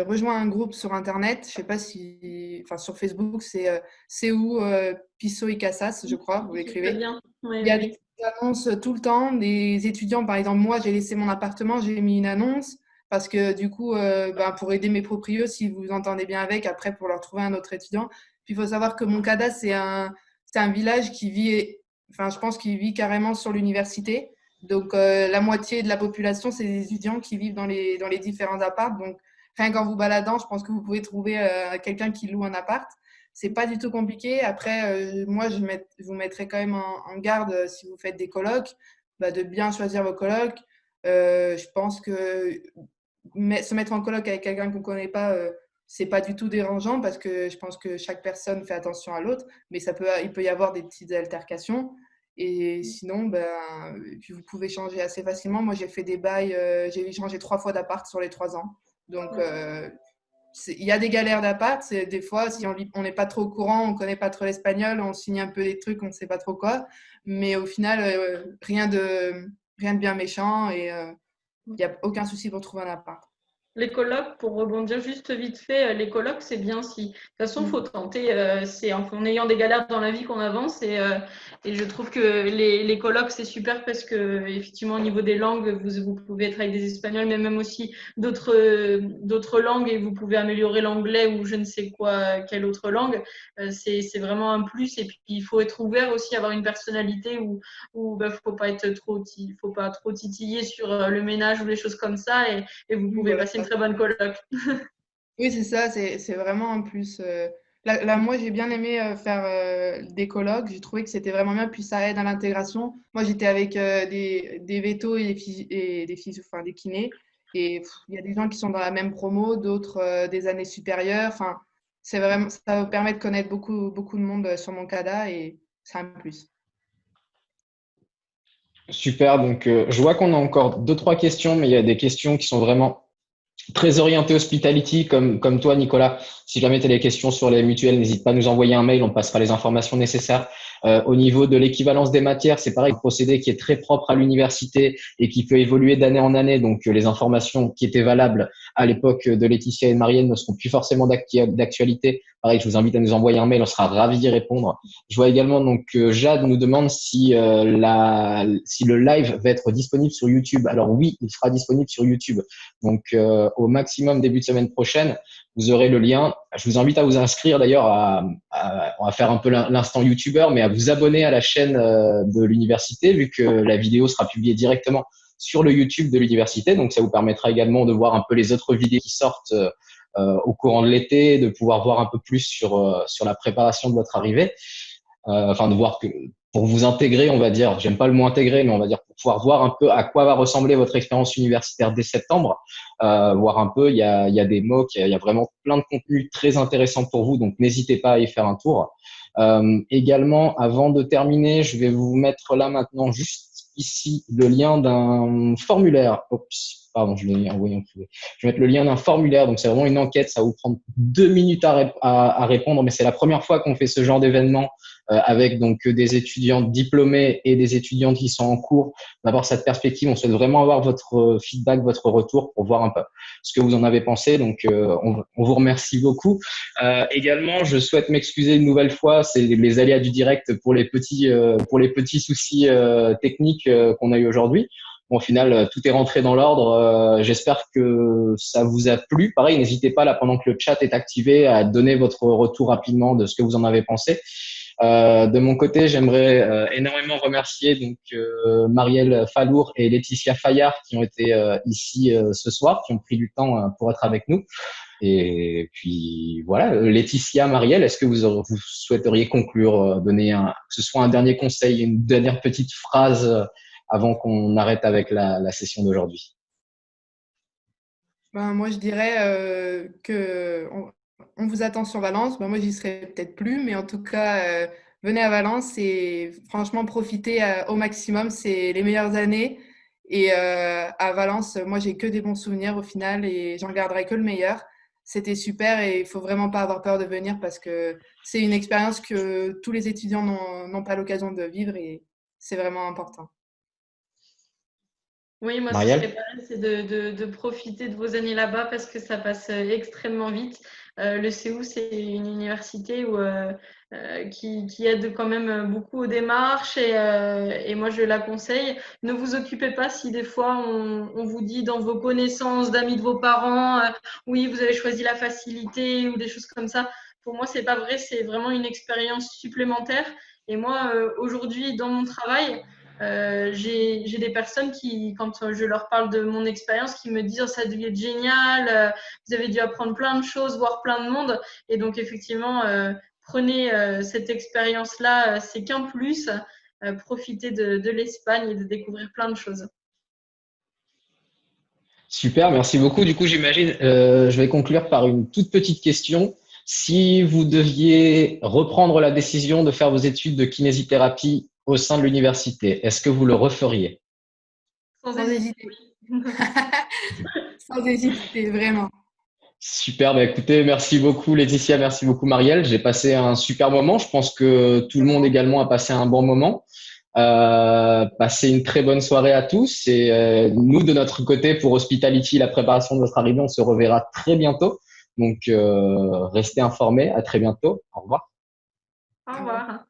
rejoint un groupe sur Internet, je ne sais pas si, enfin sur Facebook, c'est CEU Pisso et Cassas, je crois, vous l'écrivez. Il y a des annonces tout le temps, des étudiants, par exemple, moi, j'ai laissé mon appartement, j'ai mis une annonce parce que du coup, euh, ben, pour aider mes proprios, si vous entendez bien avec, après pour leur trouver un autre étudiant. Puis il faut savoir que Moncada, c'est un, un village qui vit, enfin je pense qu'il vit carrément sur l'université. Donc euh, la moitié de la population, c'est des étudiants qui vivent dans les, dans les différents apparts. Donc rien qu'en vous baladant, je pense que vous pouvez trouver euh, quelqu'un qui loue un appart. C'est pas du tout compliqué. Après, moi, je, vous mettrai quand même en, garde si vous faites des colloques, bah, de bien choisir vos colloques. je pense que se mettre en colloque avec quelqu'un qu'on ne connaît pas, euh, c'est pas du tout dérangeant parce que je pense que chaque personne fait attention à l'autre, mais ça peut, il peut y avoir des petites altercations. Et sinon, ben, puis vous pouvez changer assez facilement. Moi, j'ai fait des bails, euh, j'ai changé trois fois d'appart sur les trois ans. Donc, euh, il y a des galères d'appart. Des fois, si on n'est pas trop au courant, on ne connaît pas trop l'espagnol, on signe un peu des trucs, on ne sait pas trop quoi. Mais au final, rien, de, rien de bien méchant. Et il n'y a aucun souci pour trouver un appart. Les colloques, pour rebondir juste vite fait, euh, les colloques, c'est bien si. De toute façon, il faut mm. tenter. Euh, c'est en, ayant des galères dans la vie qu'on avance. Et, euh, et, je trouve que les, les colloques, c'est super parce que, effectivement, au niveau des langues, vous, vous pouvez être avec des Espagnols, mais même aussi d'autres langues et vous pouvez améliorer l'anglais ou je ne sais quoi, quelle autre langue. c'est vraiment un plus. Et puis, il faut être ouvert aussi, avoir une personnalité où il bah, faut pas être trop, faut pas trop titiller sur le ménage ou les choses comme ça. Et, et vous pouvez passer très bonne coloc. oui, c'est ça, c'est vraiment un plus. Euh, là, moi, j'ai bien aimé euh, faire euh, des colloques. J'ai trouvé que c'était vraiment bien, puis ça aide à l'intégration. Moi, j'étais avec des, des vétos et des filles, et des filles, enfin des kinés. Et il y a des gens qui sont dans la même promo, d'autres des années supérieures. Enfin, c'est vraiment, ça permet de connaître beaucoup, beaucoup de monde sur mon CADA et c'est un plus. Super, donc je vois qu'on a encore deux, trois questions, mais il y a des questions qui sont vraiment très orienté hospitality comme, comme toi, Nicolas. Si jamais tu as des questions sur les mutuelles, n'hésite pas à nous envoyer un mail, on passera les informations nécessaires. Euh, au niveau de l'équivalence des matières, c'est pareil, un procédé qui est très propre à l'université et qui peut évoluer d'année en année. Donc, euh, les informations qui étaient valables à l'époque de Laetitia et de Marielle ne seront plus forcément d'actualité. Pareil, je vous invite à nous envoyer un mail, on sera ravis d'y répondre. Je vois également donc que Jade nous demande si, euh, la, si le live va être disponible sur YouTube. Alors oui, il sera disponible sur YouTube. Donc au maximum début de semaine prochaine, vous aurez le lien. Je vous invite à vous inscrire d'ailleurs à, on va faire un peu l'instant YouTuber, mais à vous abonner à la chaîne euh, de l'université vu que la vidéo sera publiée directement sur le YouTube de l'université. Donc ça vous permettra également de voir un peu les autres vidéos qui sortent euh, euh, au courant de l'été, de pouvoir voir un peu plus sur sur la préparation de votre arrivée. enfin de voir que pour vous intégrer, on va dire, j'aime pas le mot intégrer, mais on va dire pour pouvoir voir un peu à quoi va ressembler votre expérience universitaire dès septembre, euh, voir un peu, il y a, y a des mots, il y a vraiment plein de contenus très intéressants pour vous, donc n'hésitez pas à y faire un tour. Euh, également, avant de terminer, je vais vous mettre là maintenant juste ici le lien d'un formulaire. Oups, pardon, je l'ai envoyé en privé. Je vais mettre le lien d'un formulaire, donc c'est vraiment une enquête, ça va vous prendre deux minutes à, répondre, mais c'est la première fois qu'on fait ce genre d'événement euh, avec donc des étudiants diplômés et des étudiantes qui sont en cours, d'avoir cette perspective. On souhaite vraiment avoir votre feedback, votre retour pour voir un peu ce que vous en avez pensé. Donc, euh, on, vous remercie beaucoup. Euh, également, je souhaite m'excuser une nouvelle fois. C'est les aléas du direct pour les petits, pour les petits soucis techniques qu'on a eu aujourd'hui. Au final, tout est rentré dans l'ordre. J'espère que ça vous a plu. Pareil, n'hésitez pas là pendant que le chat est activé à donner votre retour rapidement de ce que vous en avez pensé. Euh, de mon côté, j'aimerais euh, énormément remercier donc euh, Marielle Fallour et Laetitia Fayard qui ont été ici ce soir, qui ont pris du temps pour être avec nous. Et puis voilà, Laetitia, Marielle, est-ce que vous, vous, souhaiteriez conclure, donner un, que ce soit un dernier conseil, une dernière petite phrase avant qu'on arrête avec la, session d'aujourd'hui? Ben, Moi, je dirais euh, que on vous attend sur Valence. moi, j'y serai peut-être plus, mais en tout cas, euh, venez à Valence et franchement, profitez euh, au maximum. C'est les meilleures années. Et euh, à Valence, moi, j'ai que des bons souvenirs au final et j'en garderai que le meilleur. C'était super et il faut vraiment pas avoir peur de venir parce que c'est une expérience que tous les étudiants n'ont pas l'occasion de vivre et c'est vraiment important. Oui, moi, ce que c'est de, de, profiter de vos années là-bas parce que ça passe extrêmement vite. Euh, le CEU, c'est une université euh, euh, qui, aide quand même beaucoup aux démarches et, moi, je la conseille. Ne vous occupez pas si des fois on, vous dit dans vos connaissances d'amis de vos parents, oui, vous avez choisi la facilité ou des choses comme ça. Pour moi, c'est pas vrai, c'est vraiment une expérience supplémentaire. Et moi, aujourd'hui, dans mon travail, euh, j'ai des personnes qui, quand je leur parle de mon expérience, qui me disent oh, ça devait être génial, euh, vous avez dû apprendre plein de choses, voir plein de monde. Et donc, effectivement, euh, prenez cette expérience-là, c'est qu'un plus. profitez de, de l'Espagne et de découvrir plein de choses. Super, merci beaucoup. Du coup, j'imagine, je vais conclure par une toute petite question. Si vous deviez reprendre la décision de faire vos études de kinésithérapie au sein de l'université, est-ce que vous le referiez? Sans hésiter. Sans hésiter, vraiment. Super, bah écoutez, merci beaucoup Laetitia, merci beaucoup Marielle. J'ai passé un super moment. Je pense que tout le monde également a passé un bon moment. Euh, passez une très bonne soirée à tous et euh, nous de notre côté pour Hospitality, la préparation de votre arrivée, on se reverra très bientôt. Donc euh, restez informés. À très bientôt. Au revoir. Au revoir.